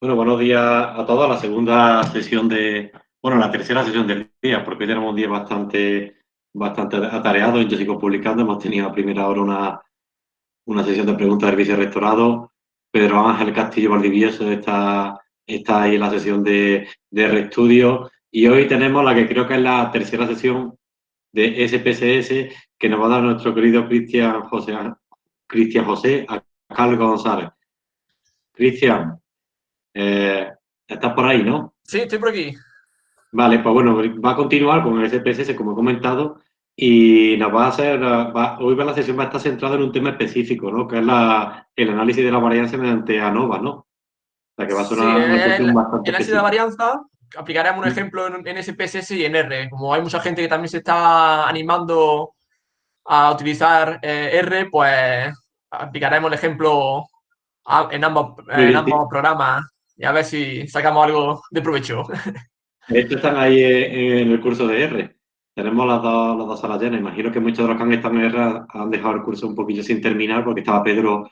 Bueno, buenos días a todos. La segunda sesión de, bueno, la tercera sesión del día, porque hoy tenemos un día bastante, bastante atareado. Yo sigo publicando. Hemos tenido a primera hora una, una sesión de preguntas del vicerrectorado. Pedro Ángel Castillo Valdivieso está, está ahí en la sesión de, de reestudio. Y hoy tenemos la que creo que es la tercera sesión de SPSS que nos va a dar nuestro querido Cristian José, Cristian José Carlos González. Cristian, eh, estás por ahí, ¿no? Sí, estoy por aquí. Vale, pues bueno, va a continuar con el SPSS, como he comentado, y nos va a hacer, hoy va la sesión va a estar centrada en un tema específico, ¿no? Que es la, el análisis de la varianza mediante ANOVA, ¿no? O sea, que va a ser una, cuestión bastante El análisis de la varianza aplicaremos un ejemplo en, SPSS y en R. Como hay mucha gente que también se está animando a utilizar eh, R, pues aplicaremos el ejemplo en ambos, en ambos programas y a ver si sacamos algo de provecho. Estos están ahí en el curso de R. Tenemos las dos, las dos salas llenas. Imagino que muchos de los que han estado en R han dejado el curso un poquillo sin terminar porque estaba Pedro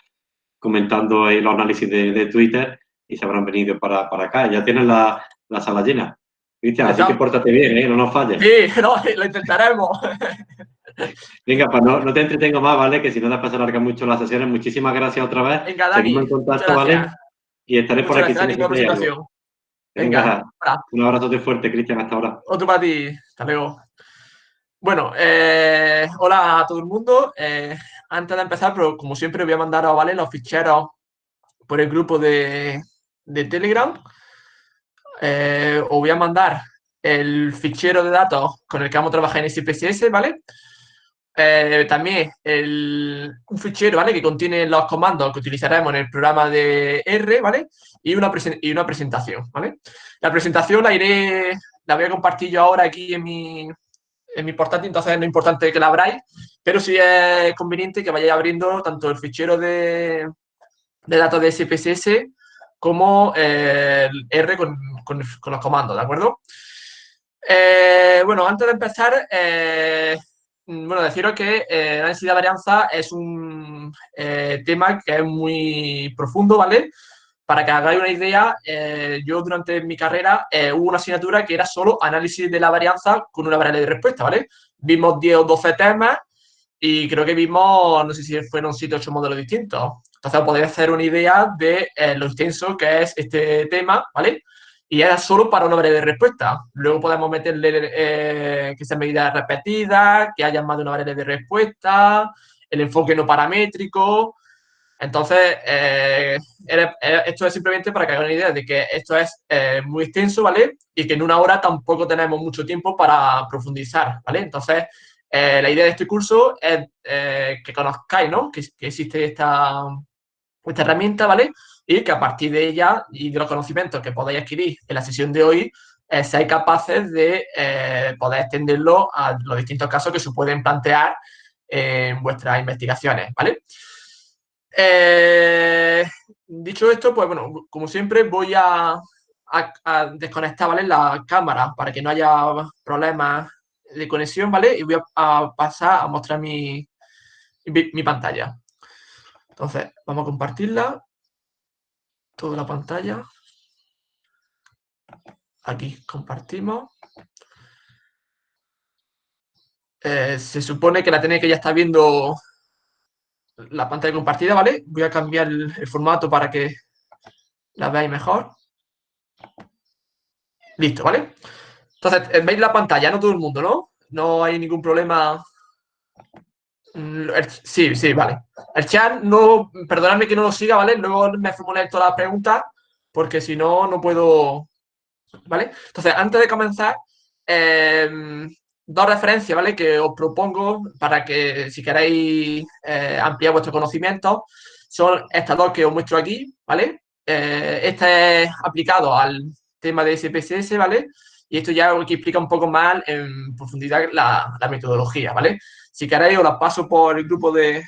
comentando ahí los análisis de, Twitter y se habrán venido para, para acá. Ya tienen la, la sala llena. Cristian, así que pórtate bien, ¿eh? no nos falles. Sí, no, lo intentaremos. Venga, pues no, no, te entretengo más, ¿vale? Que si no después se alargan mucho las sesiones. Muchísimas gracias otra vez. Venga, Dani. Seguimos en contacto, ¿vale? Y estaré por aquí. Gracias, por presentación. Venga, un abrazo de fuerte, Cristian, hasta ahora. Otro para ti, hasta luego. Bueno, eh, hola a todo el mundo. Eh, antes de empezar, pero como siempre, voy a mandar a ¿vale? los ficheros por el grupo de, de Telegram. Eh, os voy a mandar el fichero de datos con el que vamos a trabajar en SPSS, ¿vale? Eh, también un fichero, ¿vale? Que contiene los comandos que utilizaremos en el programa de R, ¿vale? Y una, y una presentación, ¿vale? La presentación la iré, la voy a compartir yo ahora aquí en mi, en mi portátil, entonces no es importante que la abráis, pero sí es conveniente que vayáis abriendo tanto el fichero de, de datos de SPSS como eh, el R con, con, los comandos, ¿de acuerdo? Eh, bueno, antes de empezar, bueno, deciros que eh, la densidad de varianza es un eh, tema que es muy profundo, ¿vale? Para que hagáis una idea, eh, yo durante mi carrera hubo una asignatura que era solo análisis de la varianza con una variable de respuesta, ¿vale? Vimos 10 o 12 temas y creo que vimos, no sé si fueron 7 o 8 modelos distintos. Entonces podéis hacer una idea de lo extenso que es este tema, ¿vale? Y era solo para una de respuesta. Luego podemos meterle eh, que sean medidas repetidas, que haya más de una de respuesta, el enfoque no paramétrico. Entonces, eh, esto es simplemente para que hagan una idea de que esto es eh, muy extenso, ¿vale? Y que en una hora tampoco tenemos mucho tiempo para profundizar, ¿vale? Entonces, la idea de este curso es que conozcáis, ¿no? Que, que existe esta, esta herramienta, ¿vale? Y que a partir de ella y de los conocimientos que podáis adquirir en la sesión de hoy, eh, seáis capaces de eh, poder extenderlo a los distintos casos que se pueden plantear en vuestras investigaciones, ¿vale? Eh, dicho esto, pues bueno, como siempre voy a, desconectar, ¿vale? La cámara para que no haya problemas de conexión, ¿vale? Y voy a, pasar a mostrar mi, mi pantalla. Entonces, vamos a compartirla toda la pantalla. Aquí compartimos. Eh, se supone que la tenéis que ya está viendo la pantalla compartida, ¿vale? Voy a cambiar el, formato para que la veáis mejor. Listo, ¿vale? Entonces, veis la pantalla, no todo el mundo, ¿no? No hay ningún problema sí, sí, vale. El chat, no, perdonadme que no lo siga, ¿vale? Luego me formularé todas las preguntas, porque si no, no puedo... ¿Vale? Entonces, antes de comenzar, em, dos referencias, ¿vale? Que os propongo para que, si queréis eh, ampliar vuestro conocimiento, son estas dos que os muestro aquí, ¿vale? Eh, este es aplicado al tema de SPSS, ¿vale? Y esto ya que explica un poco más en profundidad la metodología, ¿vale? Si queréis, os las paso por el grupo de,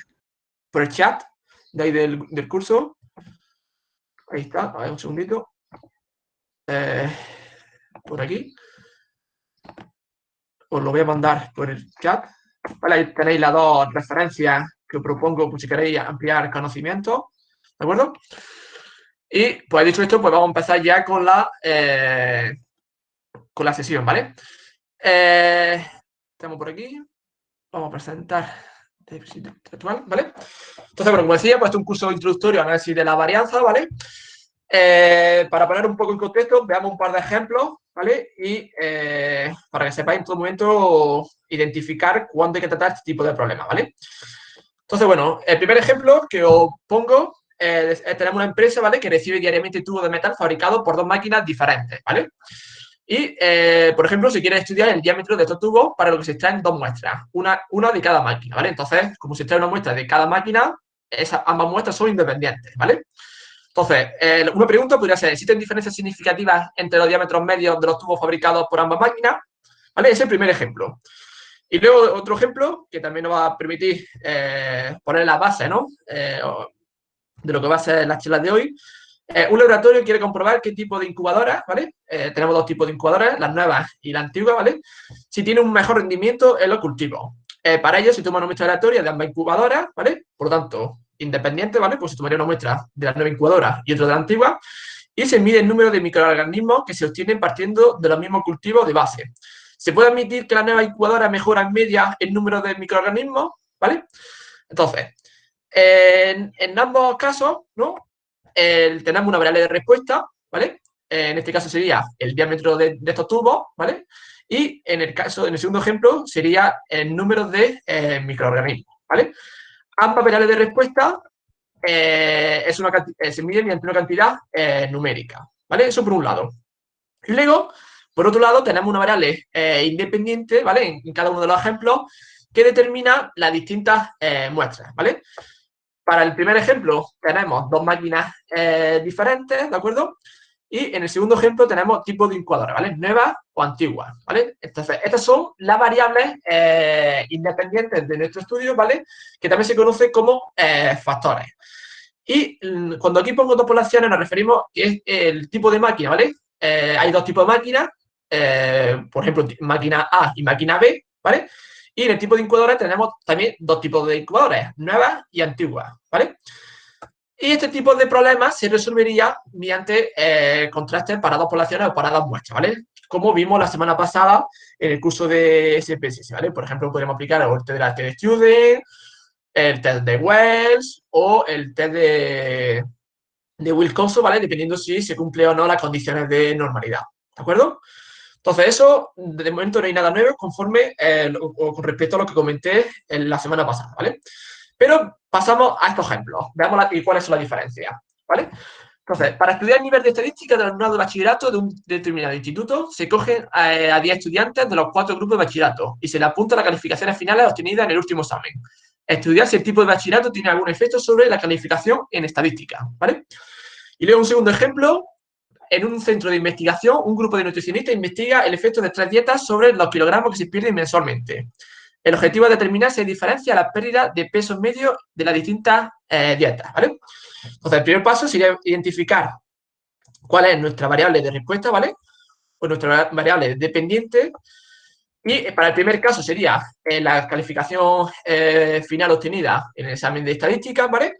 por el chat de ahí del, curso. Ahí está, a ver un segundito. Eh, por aquí. Os lo voy a mandar por el chat. ahí tenéis las dos referencias que os propongo por si queréis ampliar conocimiento. ¿De acuerdo? Y pues dicho esto, pues vamos a empezar ya con la, eh, con la sesión, ¿vale? Eh, estamos por aquí. Vamos a presentar ¿vale? Entonces, bueno, como decía, pues este es un curso introductorio análisis de la varianza, ¿vale? Eh, para poner un poco en contexto, veamos un par de ejemplos, ¿vale? Y para que sepáis en todo momento identificar cuándo hay que tratar este tipo de problemas, ¿vale? Entonces, bueno, el primer ejemplo que os pongo eh, tenemos una empresa, ¿vale? Que recibe diariamente tubos de metal fabricados por dos máquinas diferentes, ¿vale? Y, eh, por ejemplo, si quieres estudiar el diámetro de estos tubos, para lo que se extraen dos muestras, una, una de cada máquina, ¿vale? Entonces, como se extrae una muestra de cada máquina, esas, ambas muestras son independientes, ¿vale? Entonces, eh, una pregunta podría ser, ¿existen diferencias significativas entre los diámetros medios de los tubos fabricados por ambas máquinas? ¿Vale? Es el primer ejemplo. Y luego otro ejemplo que también nos va a permitir poner la base, ¿no? de lo que va a ser la charla de hoy. Eh, un laboratorio quiere comprobar qué tipo de incubadora, ¿vale? Eh, tenemos dos tipos de incubadoras, las nuevas y la antigua, ¿vale? Si tiene un mejor rendimiento en los cultivos. Eh, para ello se toma una muestra aleatoria de ambas incubadoras, ¿vale? Por lo tanto, independiente, ¿vale? Pues se tomaría una muestra de la nueva incubadora y otra de la antigua. Y se mide el número de microorganismos que se obtienen partiendo de los mismos cultivos de base. Se puede admitir que la nueva incubadora mejora en media el número de microorganismos, ¿vale? Entonces, en, ambos casos, ¿no? Tenemos una variable de respuesta, ¿vale? En este caso sería el diámetro de, estos tubos, ¿vale? Y en el caso, en el segundo ejemplo, sería el número de eh, microorganismos, ¿vale? Ambas variables de respuesta eh, es una, eh, se miden mediante una cantidad numérica, ¿vale? Eso por un lado. Luego, por otro lado, tenemos una variable independiente, ¿vale? En, cada uno de los ejemplos, que determina las distintas muestras, ¿vale? Para el primer ejemplo tenemos dos máquinas eh, diferentes, ¿de acuerdo? Y en el segundo ejemplo tenemos tipos de incubadora, ¿vale? Nuevas o antiguas, ¿vale? Entonces, estas son las variables eh, independientes de nuestro estudio, ¿vale? Que también se conoce como eh, factores. Y mm, cuando aquí pongo dos poblaciones nos referimos que es el tipo de máquina, ¿vale? hay dos tipos de máquinas, por ejemplo, máquina A y máquina B, ¿vale? Y en el tipo de incubadora tenemos también dos tipos de incubadoras, nuevas y antiguas, ¿vale? Y este tipo de problemas se resolvería mediante eh, contrastes para dos poblaciones o para dos muestras, ¿vale? Como vimos la semana pasada en el curso de SPSS, ¿vale? Por ejemplo, podemos aplicar el test de la de Student, el test de Wells o el test de, de Wilcoxon, ¿vale? Dependiendo si se cumple o no las condiciones de normalidad, ¿de acuerdo? Entonces, eso, de momento no hay nada nuevo conforme eh, con respecto a lo que comenté en la semana pasada, ¿vale? Pero pasamos a estos ejemplos. Veamos cuáles son las diferencias, ¿vale? Entonces, para estudiar el nivel de estadística del alumnado de bachillerato de un determinado instituto, se cogen eh, a 10 estudiantes de los cuatro grupos de bachillerato y se le apunta las calificaciones finales obtenidas en el último examen. Estudiar si el tipo de bachillerato tiene algún efecto sobre la calificación en estadística, ¿vale? Y luego un segundo ejemplo, en un centro de investigación, un grupo de nutricionistas investiga el efecto de tres dietas sobre los kilogramos que se pierden mensualmente. El objetivo es determinar si hay diferencia la pérdida de peso medio de las distintas eh, dietas, ¿vale? Entonces, el primer paso sería identificar cuál es nuestra variable de respuesta, ¿vale? O nuestra variable dependiente. Y eh, para el primer caso sería eh, la calificación final obtenida en el examen de estadística, ¿vale?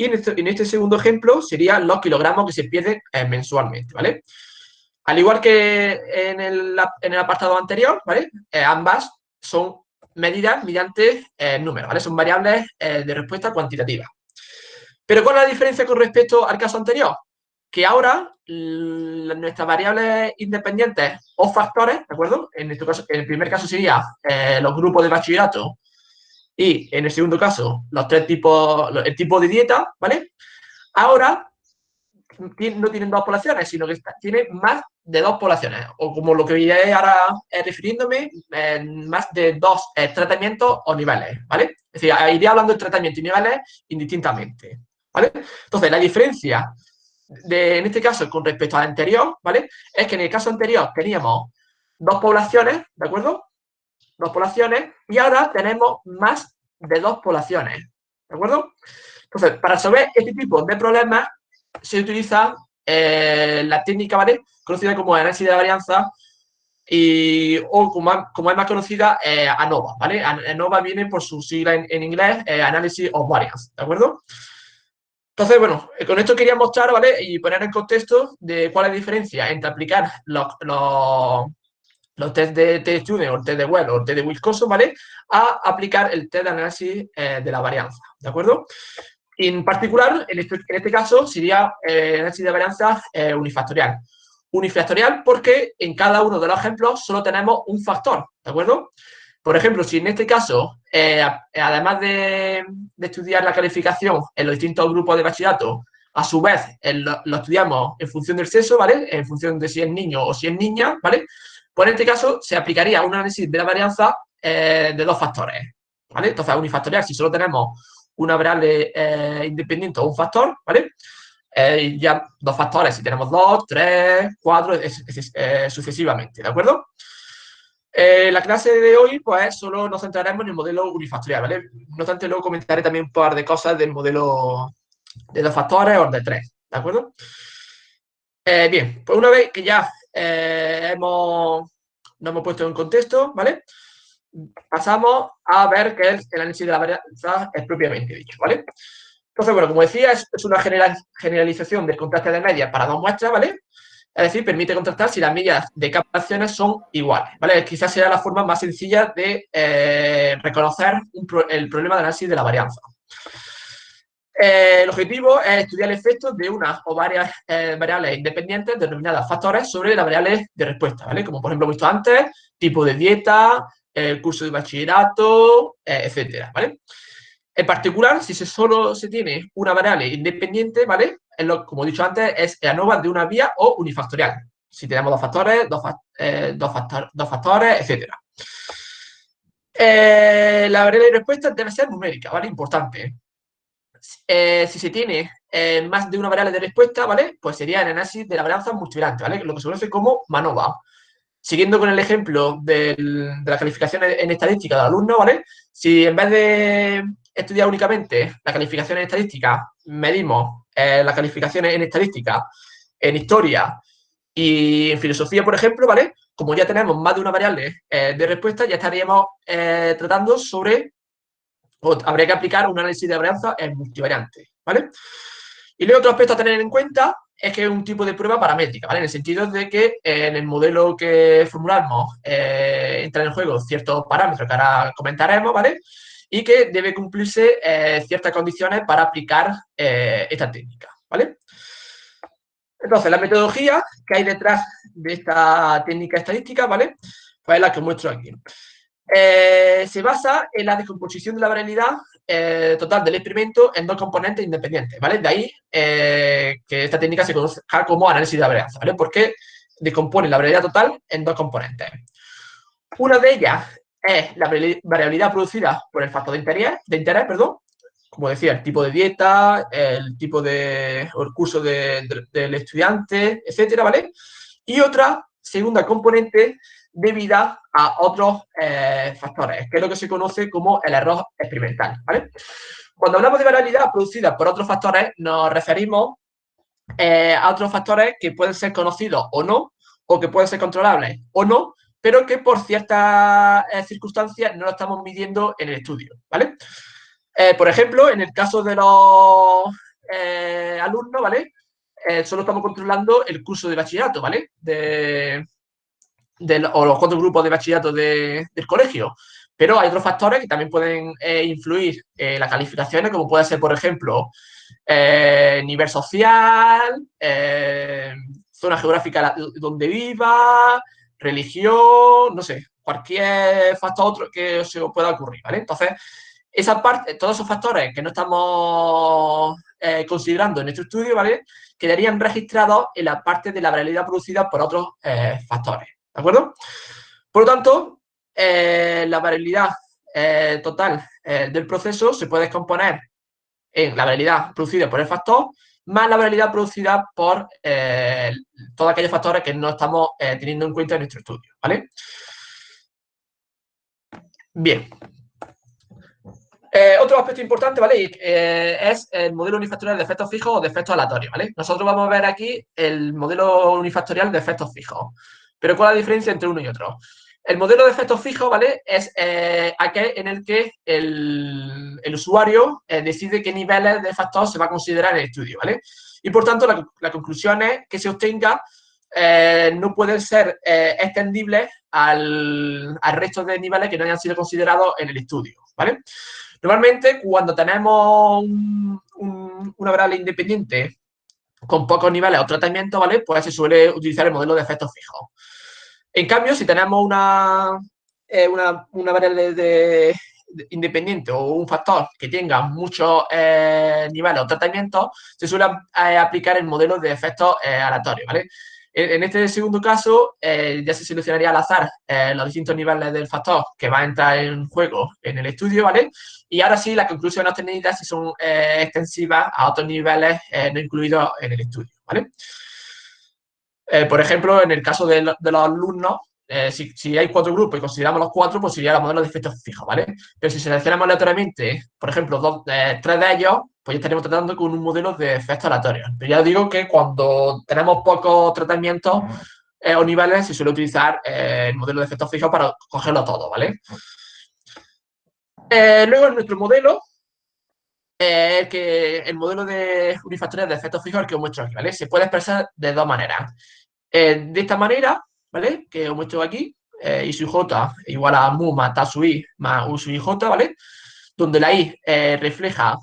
Y este, en este, segundo ejemplo serían los kilogramos que se pierden eh, mensualmente, ¿vale? Al igual que en el, apartado anterior, ¿vale? Eh, ambas son medidas mediante eh, números, ¿vale? Son variables de respuesta cuantitativa. Pero ¿cuál es la diferencia con respecto al caso anterior? Que ahora nuestras variables independientes o factores, ¿de acuerdo? En, este caso, en el primer caso sería los grupos de bachillerato y en el segundo caso, los tres tipos, el tipo de dieta, ¿vale? Ahora no tienen dos poblaciones, sino que tienen más de dos poblaciones, o como lo que iré ahora eh, refiriéndome, más de dos eh, tratamientos o niveles, ¿vale? Es decir, iré hablando de tratamiento y niveles indistintamente, ¿vale? Entonces, la diferencia de, en este caso con respecto al anterior, ¿vale? Es que en el caso anterior teníamos dos poblaciones, ¿de acuerdo? Dos poblaciones, y ahora tenemos más de dos poblaciones, ¿de acuerdo? Entonces, para resolver este tipo de problemas se utiliza eh, la técnica, ¿vale? Conocida como análisis de varianza y, o como, como es más conocida, eh, ANOVA, ¿vale? ANOVA viene por su sigla en, inglés, eh, Analysis of Variance, ¿de acuerdo? Entonces, bueno, con esto quería mostrar, ¿vale? Y poner en contexto de cuál es la diferencia entre aplicar los, los test de T-Student o el test de web o el test de Wisconsin, ¿vale? A aplicar el test de análisis eh, de la varianza, ¿de acuerdo? en particular, en este, este caso, sería eh, análisis de varianza eh, unifactorial. Unifactorial porque en cada uno de los ejemplos solo tenemos un factor, ¿de acuerdo? Por ejemplo, si en este caso, además de, estudiar la calificación en los distintos grupos de bachillerato, a su vez lo, estudiamos en función del sexo, ¿vale? En función de si es niño o si es niña, ¿vale? Pues en este caso se aplicaría un análisis de la varianza eh, de dos factores. ¿vale? Entonces, unifactorial, si solo tenemos una variable eh, independiente o un factor, ¿vale? Eh, ya dos factores, si tenemos dos, tres, cuatro, sucesivamente, ¿de acuerdo? la clase de hoy, pues, solo nos centraremos en el modelo unifactorial, ¿vale? No obstante, luego comentaré también un par de cosas del modelo de dos factores o de tres, ¿de acuerdo? bien, pues una vez que ya eh, hemos, nos hemos puesto en contexto, ¿vale? Pasamos a ver qué es el análisis de la varianza es propiamente dicho, ¿vale? Entonces, bueno, como decía, es, una generalización del contraste de medias para dos muestras, ¿vale? Es decir, permite contrastar si las medias de captaciones son iguales, ¿vale? Quizás sea la forma más sencilla de eh, reconocer el problema de análisis de la varianza. Eh, el objetivo es estudiar el efecto de unas o varias eh, variables independientes denominadas factores sobre las variables de respuesta, ¿vale? Como por ejemplo visto antes, tipo de dieta, el curso de bachillerato, eh, etcétera, ¿vale? En particular, si se solo se tiene una variable independiente, ¿vale? lo, como he dicho antes, es ANOVA de una vía o unifactorial. Si tenemos dos factores, dos, dos, dos factores, etcétera. la variable de respuesta debe ser numérica, ¿vale? Importante. Eh, si se tiene eh, más de una variable de respuesta, ¿vale? Pues sería el análisis de la varianza multivariante, ¿vale? Lo que se conoce como MANOVA. Siguiendo con el ejemplo de la calificación en estadística del alumno, ¿vale? Si en vez de estudiar únicamente la calificación en estadística, medimos eh, las calificaciones en estadística, en historia y en filosofía, por ejemplo, ¿vale? Como ya tenemos más de una variable de respuesta, ya estaríamos tratando sobre habría que aplicar un análisis de varianza en multivariante, ¿vale? Y luego otro aspecto a tener en cuenta es que es un tipo de prueba paramétrica, ¿vale? En el sentido de que en el modelo que formulamos eh, entran en juego ciertos parámetros que ahora comentaremos, ¿vale? Y que debe cumplirse eh, ciertas condiciones para aplicar eh, esta técnica, ¿vale? Entonces, la metodología que hay detrás de esta técnica estadística, ¿vale? Pues es la que muestro aquí. Eh, se basa en la descomposición de la variabilidad eh, total del experimento en dos componentes independientes, ¿vale? De ahí eh, que esta técnica se conoce como análisis de varianza, ¿vale? Porque descompone la variabilidad total en dos componentes. Una de ellas es la variabilidad producida por el factor de interés, de interés perdón, como decía, el tipo de dieta, el tipo de, curso del estudiante, etcétera, ¿vale? Y otra segunda componente debida a otros eh, factores, que es lo que se conoce como el error experimental. Cuando hablamos de variabilidad producida por otros factores, nos referimos eh, a otros factores que pueden ser conocidos o no, o que pueden ser controlables o no, pero que por ciertas eh, circunstancias no lo estamos midiendo en el estudio, por ejemplo, en el caso de los alumnos, ¿vale? solo estamos controlando el curso de bachillerato, ¿vale? O los cuatro grupos de bachillerato del colegio. Pero hay otros factores que también pueden eh, influir en las calificaciones, como puede ser, por ejemplo, eh, nivel social, eh, zona geográfica donde viva, religión, no sé, cualquier factor otro que se pueda ocurrir, ¿vale? Entonces, esa parte, todos esos factores que no estamos considerando en este estudio, ¿vale? Quedarían registrados en la parte de la variabilidad producida por otros factores. ¿De acuerdo? Por lo tanto, eh, la variabilidad eh, total eh, del proceso se puede descomponer en la variabilidad producida por el factor más la variabilidad producida por todos aquellos factores que no estamos teniendo en cuenta en nuestro estudio, ¿vale? Bien. otro aspecto importante, ¿vale? es el modelo unifactorial de efectos fijos o de efectos aleatorios, ¿vale? Nosotros vamos a ver aquí el modelo unifactorial de efectos fijos. Pero ¿cuál es la diferencia entre uno y otro? El modelo de efectos fijos, ¿vale? Es eh, aquel en el que el, usuario eh, decide qué niveles de factor se va a considerar en el estudio, ¿vale? Y por tanto, la, conclusión es que se obtenga eh, no pueden ser extendibles al, resto de niveles que no hayan sido considerados en el estudio, ¿vale? Normalmente, cuando tenemos una variable independiente con pocos niveles o tratamientos, ¿vale? Pues se suele utilizar el modelo de efectos fijos. En cambio, si tenemos una, eh, una, variable de, independiente o un factor que tenga muchos eh, niveles o tratamientos, se suele eh, aplicar el modelo de efectos aleatorios, ¿vale? En, este segundo caso, ya se seleccionaría al azar los distintos niveles del factor que va a entrar en juego en el estudio, ¿vale? Y ahora sí, las conclusiones obtenidas son extensivas a otros niveles no incluidos en el estudio, ¿vale? Eh, por ejemplo, en el caso de, los alumnos, eh, si, hay cuatro grupos y consideramos los cuatro, pues sería la modelo de efectos fijos, ¿vale? Pero si seleccionamos aleatoriamente, por ejemplo, dos, eh, tres de ellos, pues ya estaríamos tratando con un modelo de efectos aleatorios. Pero ya digo que cuando tenemos pocos tratamientos o niveles, se suele utilizar el modelo de efectos fijos para cogerlo todo, ¿vale? luego, en nuestro modelo, que el modelo de unifactorial de efectos fijos que os muestro aquí, ¿vale? Se puede expresar de dos maneras. Eh, de esta manera, ¿vale? Que os muestro aquí, eh, i sui j igual a mu más ta sui i más u sui j, ¿vale? Donde la i eh, refleja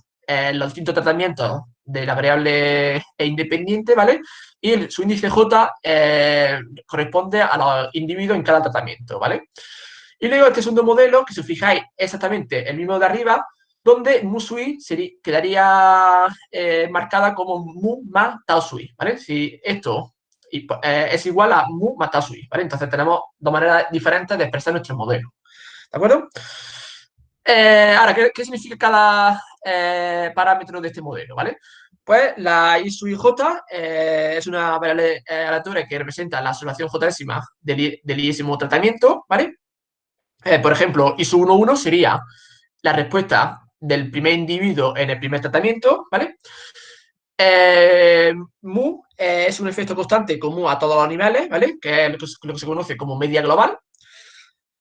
los distintos tratamientos de la variable independiente, ¿vale? Y su índice j corresponde a los individuos en cada tratamiento, ¿vale? Y luego este segundo modelo, que si os fijáis exactamente el mismo de arriba, donde mu sui quedaría marcada como mu más tau sui, ¿vale? Si esto pues, eh, es igual a mu más sui, ¿vale? Entonces tenemos dos maneras diferentes de expresar nuestro modelo, ¿de acuerdo? Eh, ahora, ¿qué, significa cada eh, parámetro de este modelo, ¿vale? Pues la i sui j es una variable aleatoria que representa la observación j del, del tratamiento, ¿vale? por ejemplo, i sub 1, 1 sería la respuesta del primer individuo en el primer tratamiento, ¿vale? Eh, mu eh, es un efecto constante común a todos los niveles, ¿vale? Que es lo que, se conoce como media global.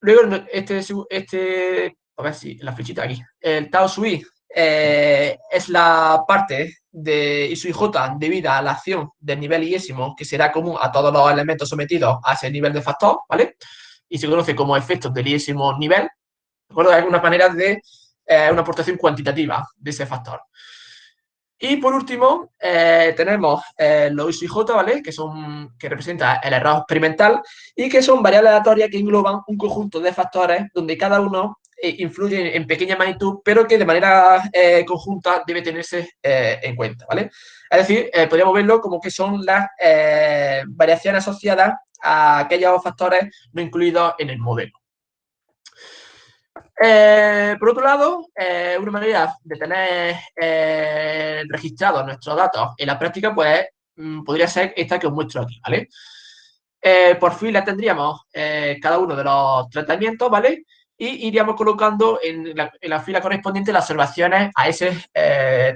Luego, este, este, a ver si la flechita aquí, el tau sui eh, es la parte de I sui j debida a la acción del nivel iésimo que será común a todos los elementos sometidos a ese nivel de factor, ¿vale? Y se conoce como efectos del iésimo nivel. ¿De acuerdo? Hay algunas maneras de una aportación cuantitativa de ese factor. Y por último, eh, tenemos eh, los IJ, ¿vale? Que, son, que representa el error experimental y que son variables aleatorias que engloban un conjunto de factores donde cada uno eh, influye en pequeña magnitud, pero que de manera conjunta debe tenerse en cuenta, ¿vale? Es decir, podríamos verlo como que son las variaciones asociadas a aquellos factores no incluidos en el modelo. Eh, por otro lado, eh, una manera de tener eh, registrados nuestros datos en la práctica, pues mm, podría ser esta que os muestro aquí, ¿vale? por fila tendríamos cada uno de los tratamientos, ¿vale? Y iríamos colocando en la, fila correspondiente las observaciones a ese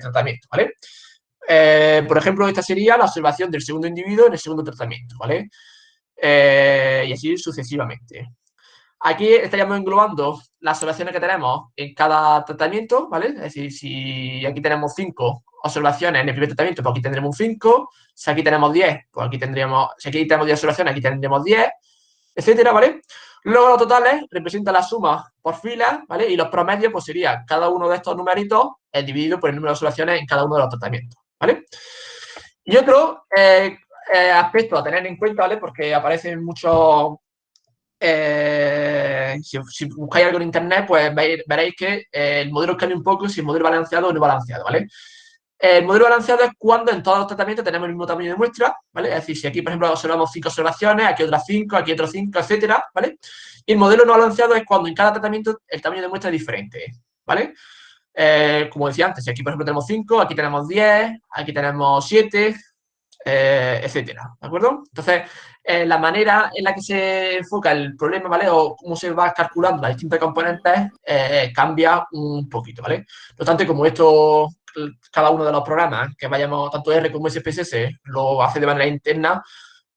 tratamiento, ¿vale? por ejemplo, esta sería la observación del segundo individuo en el segundo tratamiento, ¿vale? y así sucesivamente. Aquí estaríamos englobando las observaciones que tenemos en cada tratamiento, ¿vale? Es decir, si aquí tenemos 5 observaciones en el primer tratamiento, pues aquí tendremos un 5. Si aquí tenemos 10, pues aquí tendríamos, si aquí tenemos 10 observaciones, aquí tendremos 10, etcétera, ¿vale? Luego los totales representan la suma por fila, ¿vale? Y los promedios, pues sería cada uno de estos numeritos dividido por el número de observaciones en cada uno de los tratamientos, ¿vale? Y otro eh, eh, aspecto a tener en cuenta, ¿vale? Porque aparecen muchos eh, si, buscáis algo en internet, pues veréis que eh, el modelo cambia un poco si el modelo balanceado o no balanceado, ¿vale? El modelo balanceado es cuando en todos los tratamientos tenemos el mismo tamaño de muestra, ¿vale? Es decir, si aquí, por ejemplo, observamos cinco observaciones, aquí otras cinco, aquí otras cinco, etcétera, ¿vale? Y el modelo no balanceado es cuando en cada tratamiento el tamaño de muestra es diferente, ¿vale? Eh, como decía antes, si aquí, por ejemplo, tenemos 5, aquí tenemos 10, aquí tenemos 7, eh, etcétera, ¿de acuerdo? Entonces, eh, la manera en la que se enfoca el problema, ¿vale? O cómo se va calculando las distintas componentes eh, cambia un poquito, ¿vale? No obstante, como esto, cada uno de los programas que vayamos, tanto R como SPSS, lo hace de manera interna,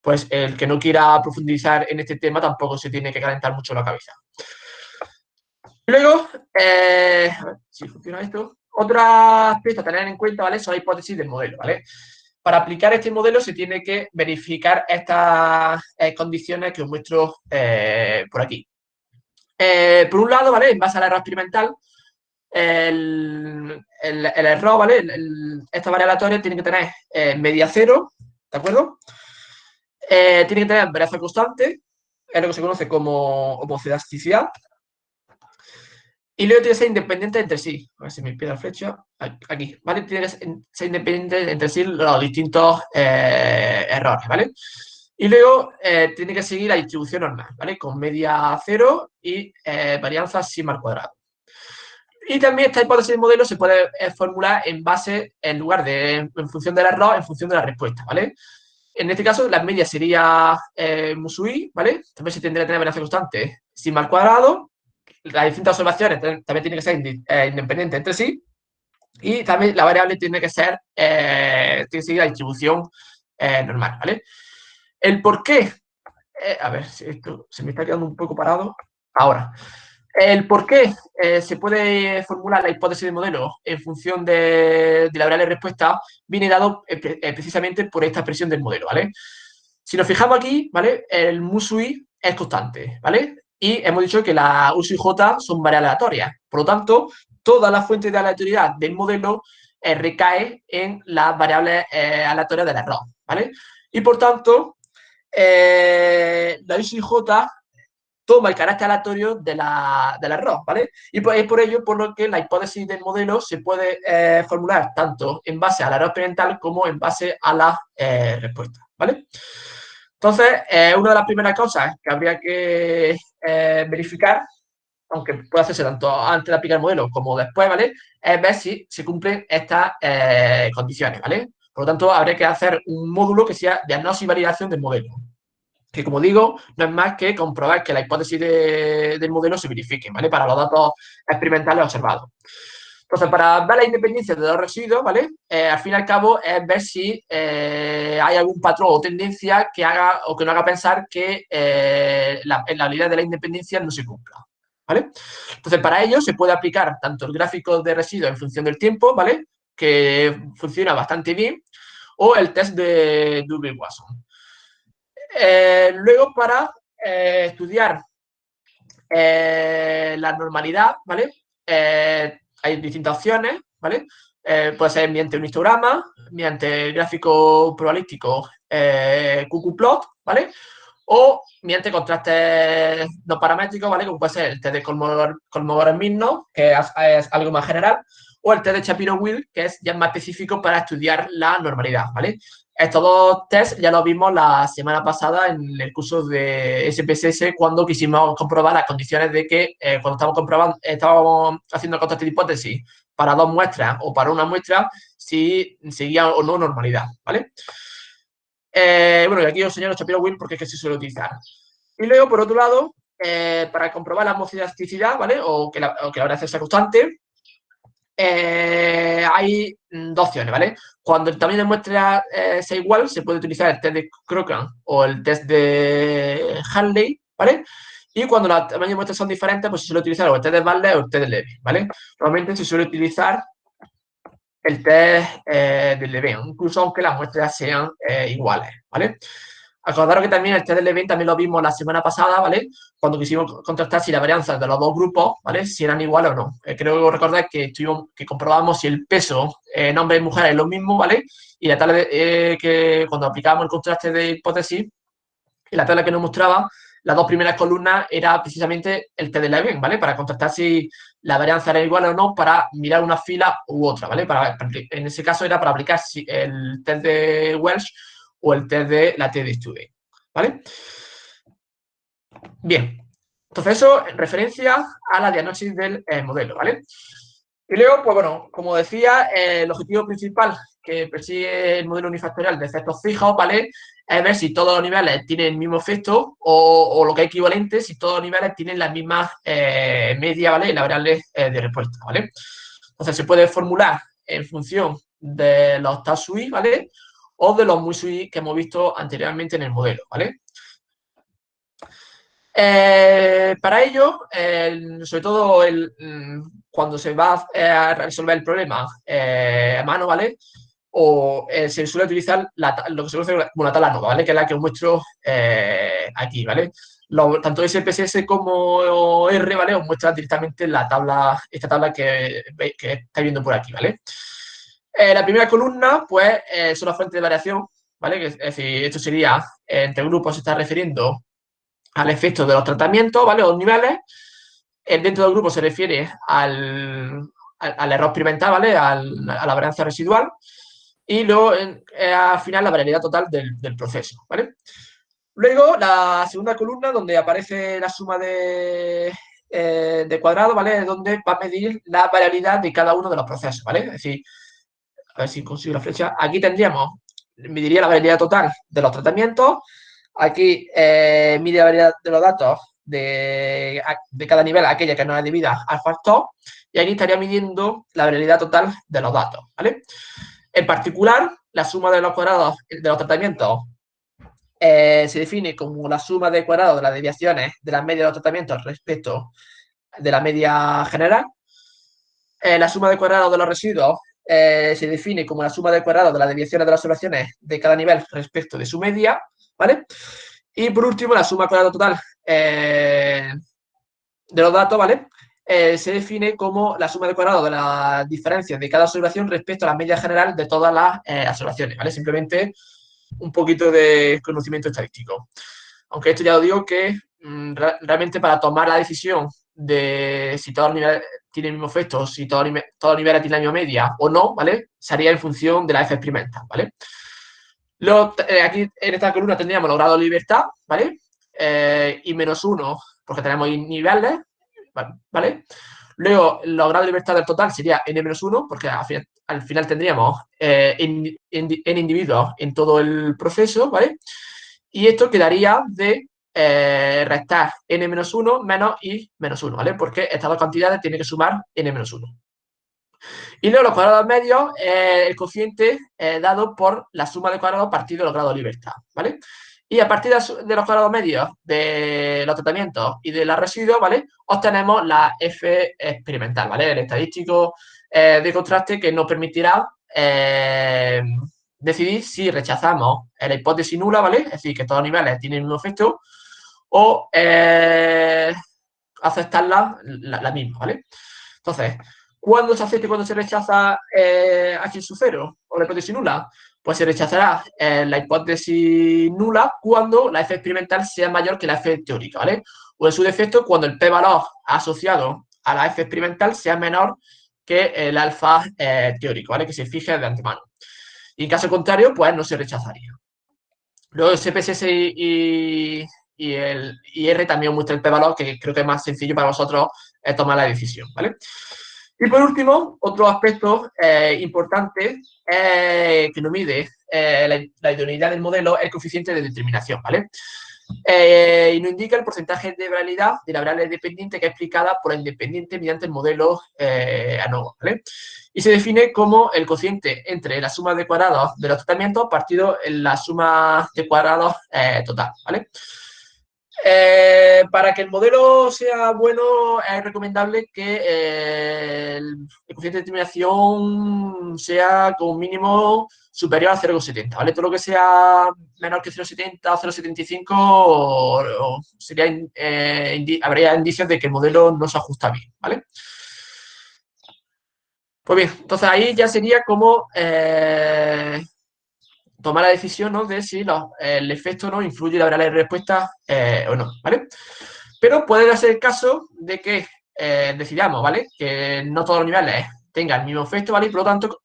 pues el que no quiera profundizar en este tema tampoco se tiene que calentar mucho la cabeza. Luego, eh, a ver si funciona esto. Otro aspecto a tener en cuenta, ¿vale? Son las hipótesis del modelo, ¿vale? Para aplicar este modelo se tiene que verificar estas eh, condiciones que os muestro eh, por aquí. por un lado, ¿vale? En base al error experimental, el, error, ¿vale? esta variable aleatoria tiene que tener media cero, ¿de acuerdo? tiene que tener variación constante, es lo que se conoce como homocidasticidad, y luego tiene que ser independiente entre sí. A ver si me pide la flecha. Aquí, ¿vale? Tiene que ser independiente entre sí los distintos eh, errores, ¿vale? Y luego eh, tiene que seguir la distribución normal, ¿vale? Con media cero y eh, varianza sigma al cuadrado. Y también esta hipótesis de modelo se puede formular en base, en lugar de, en función del error, en función de la respuesta, ¿vale? En este caso, la media sería Musui, ¿vale? También se tendría que tener varianza constante sigma al cuadrado las distintas observaciones también tienen que ser eh, independientes entre sí y también la variable tiene que ser, eh, tiene que seguir la distribución eh, normal, ¿vale? El por qué, a ver, si esto se me está quedando un poco parado, ahora, el por qué se puede formular la hipótesis de modelo en función de, la variable respuesta viene dado precisamente por esta expresión del modelo, ¿vale? Si nos fijamos aquí, ¿vale? El MUSUI es constante, ¿vale? Y hemos dicho que la U y J son variables aleatorias. Por lo tanto, toda la fuente de aleatoriedad del modelo eh, recae en las variables eh, aleatorias del error, ¿vale? Y por tanto, eh, la U y J toma el carácter aleatorio de la, del error, ¿vale? Y pues es por ello por lo que la hipótesis del modelo se puede formular tanto en base al error experimental como en base a la respuesta, ¿vale? Entonces, una de las primeras cosas que habría que eh, verificar, aunque puede hacerse tanto antes de aplicar el modelo como después, ¿vale? Es ver si se cumplen estas eh, condiciones, ¿vale? Por lo tanto, habría que hacer un módulo que sea diagnóstico y validación del modelo. Que, como digo, no es más que comprobar que la hipótesis del modelo se verifique, ¿vale? Para los datos experimentales observados. Entonces, para ver la independencia de los residuos, ¿vale? Eh, al fin y al cabo es ver si eh, hay algún patrón o tendencia que haga o que no haga pensar que eh, la, la habilidad de la independencia no se cumpla, ¿vale? Entonces, para ello se puede aplicar tanto el gráfico de residuos en función del tiempo, ¿vale? Que funciona bastante bien, o el test de Durbin-Watson. luego, para estudiar la normalidad, ¿vale? Hay distintas opciones, ¿vale? Eh, puede ser mediante un histograma, mediante gráfico probabilístico eh, QQ-plot, ¿vale? O mediante contrastes no paramétricos, ¿vale? Como puede ser el test de Kolmogorov-Minno, que es, algo más general, o el test de Shapiro-Will, que es ya más específico para estudiar la normalidad, ¿vale? Estos dos tests ya los vimos la semana pasada en el curso de SPSS cuando quisimos comprobar las condiciones de que eh, cuando estábamos comprobando, estábamos haciendo contraste de hipótesis para dos muestras o para una muestra, si seguía o no normalidad, ¿vale? Eh, bueno, y aquí os señalo Shapiro Will porque es que se suele utilizar. Y luego, por otro lado, eh, para comprobar la homocidasticidad, ¿vale? O que la, o que la varianza sea constante, eh, hay dos opciones, ¿vale? Cuando el tamaño de muestra eh, sea igual, se puede utilizar el test de Crocran o el test de Hanley, ¿vale? Y cuando los tamaños de muestras son diferentes, pues se suele utilizar o el test de Butler o el test de Levy, ¿vale? Normalmente se suele utilizar el test eh, de Levy, incluso aunque las muestras sean iguales, ¿vale? Acordaros que también el test del evento también lo vimos la semana pasada, ¿vale? Cuando quisimos contrastar si la varianza de los dos grupos, ¿vale? Si eran iguales o no. Eh, creo que recordar que, estuvimos, que comprobamos si el peso en hombres y mujeres es lo mismo, ¿vale? Y la tabla eh, que cuando aplicábamos el contraste de hipótesis, y la tabla que nos mostraba, las dos primeras columnas era precisamente el test de Levin, ¿vale? Para contrastar si la varianza era igual o no para mirar una fila u otra, ¿vale? Para, en ese caso era para aplicar el test de Welsh o el test de la TD Study, ¿vale? Bien, entonces eso en referencia a la diagnosis del eh, modelo, ¿vale? Y luego, pues bueno, como decía, el objetivo principal que persigue el modelo unifactorial de efectos fijos, ¿vale? Es ver si todos los niveles tienen el mismo efecto o, lo que es equivalente, si todos los niveles tienen la misma eh, media, ¿vale? Y la variable eh, de respuesta, ¿vale? Entonces se puede formular en función de los TASUI, ¿vale? O de los MUSUI que hemos visto anteriormente en el modelo, ¿vale? Eh, para ello, sobre todo mm, cuando se va a resolver el problema eh, a mano, ¿vale? O eh, se suele utilizar lo que se conoce como la tabla nova, ¿vale? Que es la que os muestro aquí, ¿vale? tanto SPSS como R, ¿vale? Os muestra directamente la tabla, esta tabla que, que estáis viendo por aquí, ¿vale? La primera columna, pues, son las fuentes de variación, ¿vale? Es decir, esto sería, entre grupos se está refiriendo al efecto de los tratamientos, ¿vale? Los niveles. El dentro del grupo se refiere al, error experimental, ¿vale? a la varianza residual. Y luego, eh, al final, la variabilidad total del, proceso, ¿vale? Luego, la segunda columna, donde aparece la suma de, eh, de cuadrado, ¿vale? Donde va a medir la variabilidad de cada uno de los procesos, ¿vale? Es decir, a ver si consigo la flecha. Aquí tendríamos, mediría la variabilidad total de los tratamientos, Aquí eh, mide la variedad de los datos de, cada nivel, aquella que no es debida al factor, y aquí estaría midiendo la variabilidad total de los datos, ¿vale? En particular, la suma de los cuadrados de los tratamientos eh, se define como la suma de cuadrados de las desviaciones de la media de los tratamientos respecto de la media general. Eh, la suma de cuadrados de los residuos se define como la suma de cuadrados de las desviaciones de las observaciones de cada nivel respecto de su media. ¿vale? Y por último, la suma cuadrada total eh, de los datos, ¿vale? Eh, se define como la suma de cuadrado de las diferencias de cada observación respecto a la media general de todas las eh, observaciones, ¿vale? Simplemente un poquito de conocimiento estadístico. Aunque esto ya lo digo que mm, realmente para tomar la decisión de si todo nivel tiene el mismo efecto, si todo nivel, todo nivel tiene la misma media o no, ¿vale? Sería en función de la F experimental, ¿vale? Eh, aquí en esta columna tendríamos los grados de libertad, ¿vale? Eh, y menos uno, porque tenemos niveles, ¿vale? Luego, los grados de libertad del total sería n-1, porque al final, tendríamos eh, en, individuos en todo el proceso, ¿vale? Y esto quedaría de restar n-1 menos i menos 1, ¿vale? Porque estas dos cantidades tienen que sumar n-1. Y luego los cuadrados medios, el cociente dado por la suma de cuadrados partido de los grados de libertad, ¿vale? Y a partir de los cuadrados medios de los tratamientos y de los residuos, ¿vale? Obtenemos la F experimental, ¿vale? El estadístico eh, de contraste que nos permitirá eh, decidir si rechazamos la hipótesis nula, ¿vale? Es decir, que todos los niveles tienen mismo efecto, o eh, aceptarla la misma, ¿vale? Entonces, ¿Cuándo se acepta y cuándo se rechaza eh, H sub 0 o la hipótesis nula? Pues se rechazará eh, la hipótesis nula cuando la F experimental sea mayor que la F teórica, ¿vale? O en su defecto, cuando el p-valor asociado a la F experimental sea menor que el alfa eh, teórico, ¿vale? Que se fije de antemano. Y en caso contrario, pues no se rechazaría. Luego, SPSS y, y, el y R también muestra el p-valor, que creo que es más sencillo para vosotros tomar la decisión, ¿vale? Y por último, otro aspecto eh, importante que nos mide eh, la, idoneidad del modelo es el coeficiente de determinación, ¿vale? Eh, y nos indica el porcentaje de variabilidad de la variable dependiente que es explicada por la independiente mediante el modelo ANOVA, ¿vale? Y se define como el cociente entre la suma de cuadrados de los tratamientos partido en la suma de cuadrados total, ¿vale? Eh, para que el modelo sea bueno, es recomendable que eh, el, coeficiente de determinación sea como mínimo superior a 0,70, ¿vale? Todo lo que sea menor que 0,70 o 0,75 sería, eh, habría indicios de que el modelo no se ajusta bien, ¿vale? Pues bien, entonces ahí ya sería como tomar la decisión ¿no? de si el efecto no influye la de respuesta eh, o no, ¿vale? Pero puede el caso de que eh, decidamos, ¿vale? Que no todos los niveles tengan el mismo efecto, ¿vale? Y por lo tanto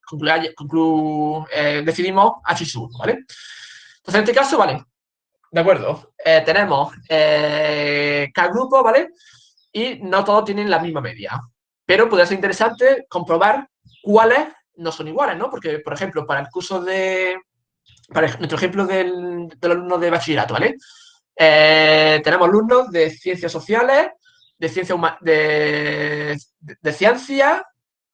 eh, decidimos H 1, ¿vale? Entonces, en este caso, ¿vale? De acuerdo. tenemos cada grupo, ¿vale? Y no todos tienen la misma media. Pero puede ser interesante comprobar cuáles no son iguales, ¿no? Porque, por ejemplo, para el curso de, para nuestro ejemplo del, del alumno de bachillerato, ¿vale? Eh, tenemos alumnos de ciencias sociales, de ciencia de, de, ciencia,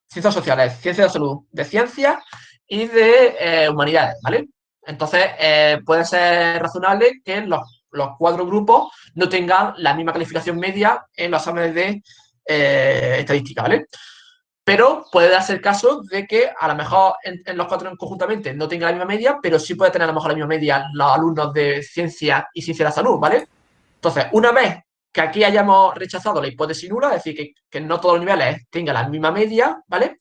ciencias sociales, ciencias de salud, de ciencia y de eh, humanidades, ¿vale? Entonces, eh, puede ser razonable que los, cuatro grupos no tengan la misma calificación media en los exámenes de estadística, ¿vale? Pero puede el caso de que a lo mejor en, los cuatro conjuntamente no tenga la misma media, pero sí puede tener a lo mejor la misma media los alumnos de ciencia y ciencia de la salud, ¿vale? Entonces, una vez que aquí hayamos rechazado la hipótesis nula, es decir, que, que no todos los niveles tengan la misma media, ¿vale?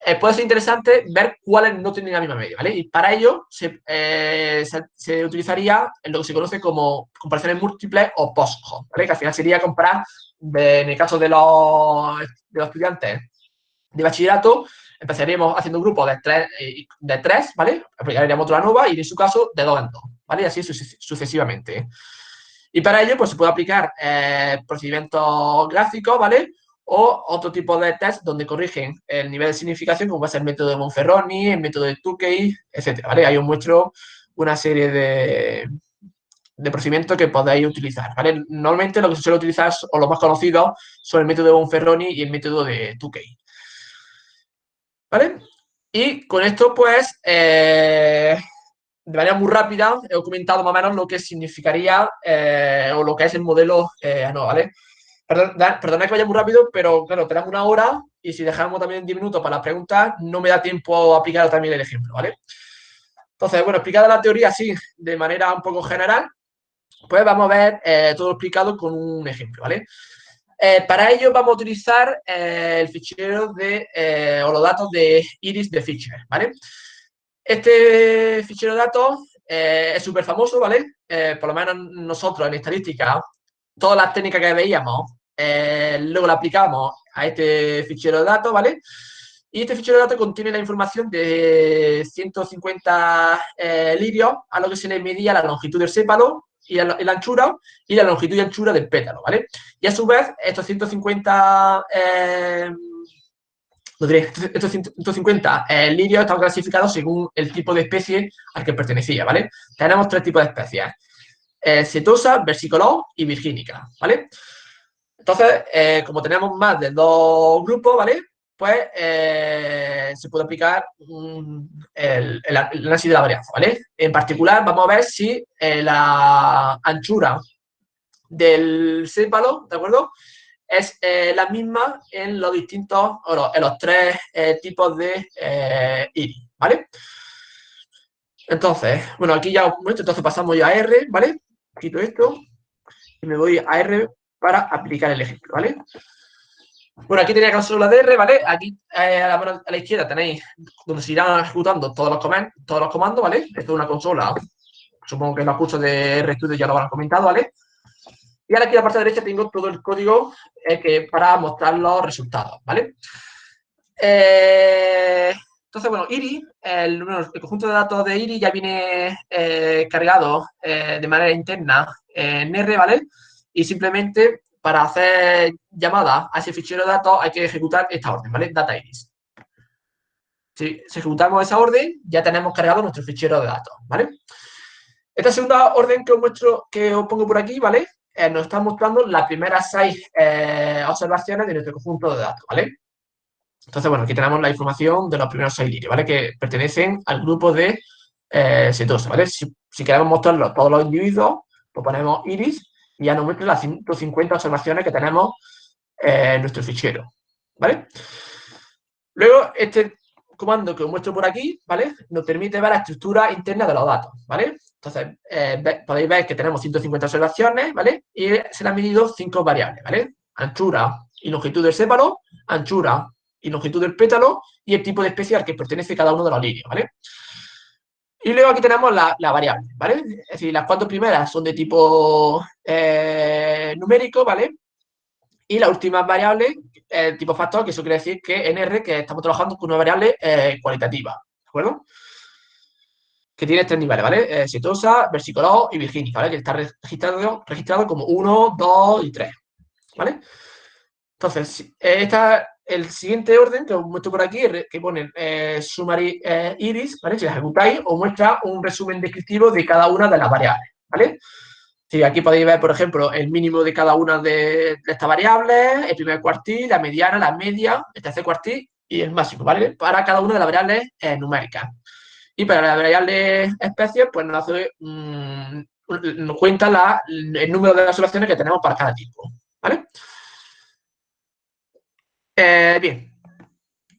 Eh, puede ser interesante ver cuáles no tienen la misma media, ¿vale? Y para ello se, eh, se, utilizaría lo que se conoce como comparaciones múltiples o post ¿vale? Que al final sería comparar, en el caso de los, de los estudiantes de bachillerato, empezaríamos haciendo un grupo de tres, eh, de tres ¿vale? Aplicaríamos otra nueva y en su caso de dos en dos, ¿vale? Y así sucesivamente. Y para ello, pues se puede aplicar procedimientos gráficos, ¿vale? o otro tipo de test donde corrigen el nivel de significación, como puede ser el método de Monferroni, el método de Tukey, etc. ¿vale? Ahí os muestro una serie de, de procedimientos que podéis utilizar, ¿vale? Normalmente lo que se suele utilizar, o los más conocidos, son el método de Monferroni y el método de Tukey. ¿Vale? Y con esto, pues, eh, de manera muy rápida, he documentado más o menos lo que significaría eh, o lo que es el modelo eh, ¿vale? Perdón, que vaya muy rápido, pero claro, tenemos una hora y si dejamos también 10 minutos para las preguntas, no me da tiempo a aplicar también el ejemplo, ¿vale? Entonces, bueno, explicada la teoría así, de manera un poco general, pues vamos a ver eh, todo explicado con un ejemplo, ¿vale? Eh, para ello vamos a utilizar eh, el fichero de, o los datos de iris de Fisher, ¿vale? Este fichero de datos es súper famoso, ¿vale? por lo menos nosotros en estadística, todas las técnicas que veíamos eh, luego la aplicamos a este fichero de datos, ¿vale? Y este fichero de datos contiene la información de 150 eh, lirios a lo que se le medía la longitud del sépalo y la, anchura y la longitud y anchura del pétalo, ¿vale? Y a su vez, estos 150 eh, estos 150 eh, lirios están clasificados según el tipo de especie al que pertenecía, ¿vale? Tenemos tres tipos de especies, eh, setosa, versicolor y virgínica, ¿vale? Entonces, eh, como tenemos más de dos grupos, ¿vale? Pues eh, se puede aplicar el, análisis de la varianza, ¿vale? En particular, vamos a ver si eh, la anchura del sépalo, ¿de acuerdo? Es la misma en los distintos, o en los tres tipos de iris, ¿vale? Entonces, bueno, aquí ya, entonces pasamos ya a R, ¿vale? Quito esto y me voy a R para aplicar el ejemplo, ¿vale? Bueno, aquí tenéis la consola de R, ¿vale? Aquí eh, a, la izquierda tenéis donde se irán ejecutando todos los, todos los comandos, ¿vale? Esto es una consola, supongo que los cursos de RStudio ya lo habrán comentado, ¿vale? Y ahora aquí a la parte derecha tengo todo el código eh, que, para mostrar los resultados, ¿vale? Eh, entonces, bueno, IRI, el, el, conjunto de datos de IRI ya viene cargado de manera interna en R, ¿vale? y simplemente para hacer llamada a ese fichero de datos hay que ejecutar esta orden, ¿vale? Data iris. Si, ejecutamos esa orden, ya tenemos cargado nuestro fichero de datos, ¿vale? Esta segunda orden que os muestro, que os pongo por aquí, ¿vale? Eh, nos está mostrando las primeras seis eh, observaciones de nuestro conjunto de datos, ¿vale? Entonces, bueno, aquí tenemos la información de los primeros seis lirios, ¿vale? Que pertenecen al grupo de eh, setosa, ¿vale? Si, si, queremos mostrarlo todos los individuos, pues ponemos iris y ya nos muestra las 150 observaciones que tenemos en nuestro fichero, ¿vale? Luego, este comando que os muestro por aquí, ¿vale? Nos permite ver la estructura interna de los datos, ¿vale? Entonces, eh, podéis ver que tenemos 150 observaciones, ¿vale? Y se le han medido cinco variables, ¿vale? Anchura y longitud del sépalo, anchura y longitud del pétalo y el tipo de especie al que pertenece cada uno de los líneas, ¿vale? Y luego aquí tenemos la, variable, ¿vale? Es decir, las cuatro primeras son de tipo eh, numérico, ¿vale? Y la última variable, el tipo factor, que eso quiere decir que en R, que estamos trabajando con una variable eh, cualitativa, ¿de acuerdo? Que tiene tres niveles, ¿vale? Eh, setosa, versicolor y virgínica, ¿vale? Que está registrado, registrado como 1, 2 y 3, ¿vale? Entonces, esta el siguiente orden que os muestro por aquí, que pone eh, summary eh, iris, ¿vale? Si la ejecutáis, os muestra un resumen descriptivo de cada una de las variables, ¿vale? Aquí podéis ver, por ejemplo, el mínimo de cada una de, estas variables, el primer cuartil, la mediana, la media, el tercer cuartil y el máximo, ¿vale? Para cada una de las variables eh, numéricas. Y para la variable especie, pues nos, hace, mm, cuenta el número de observaciones que tenemos para cada tipo, ¿vale? Eh, bien.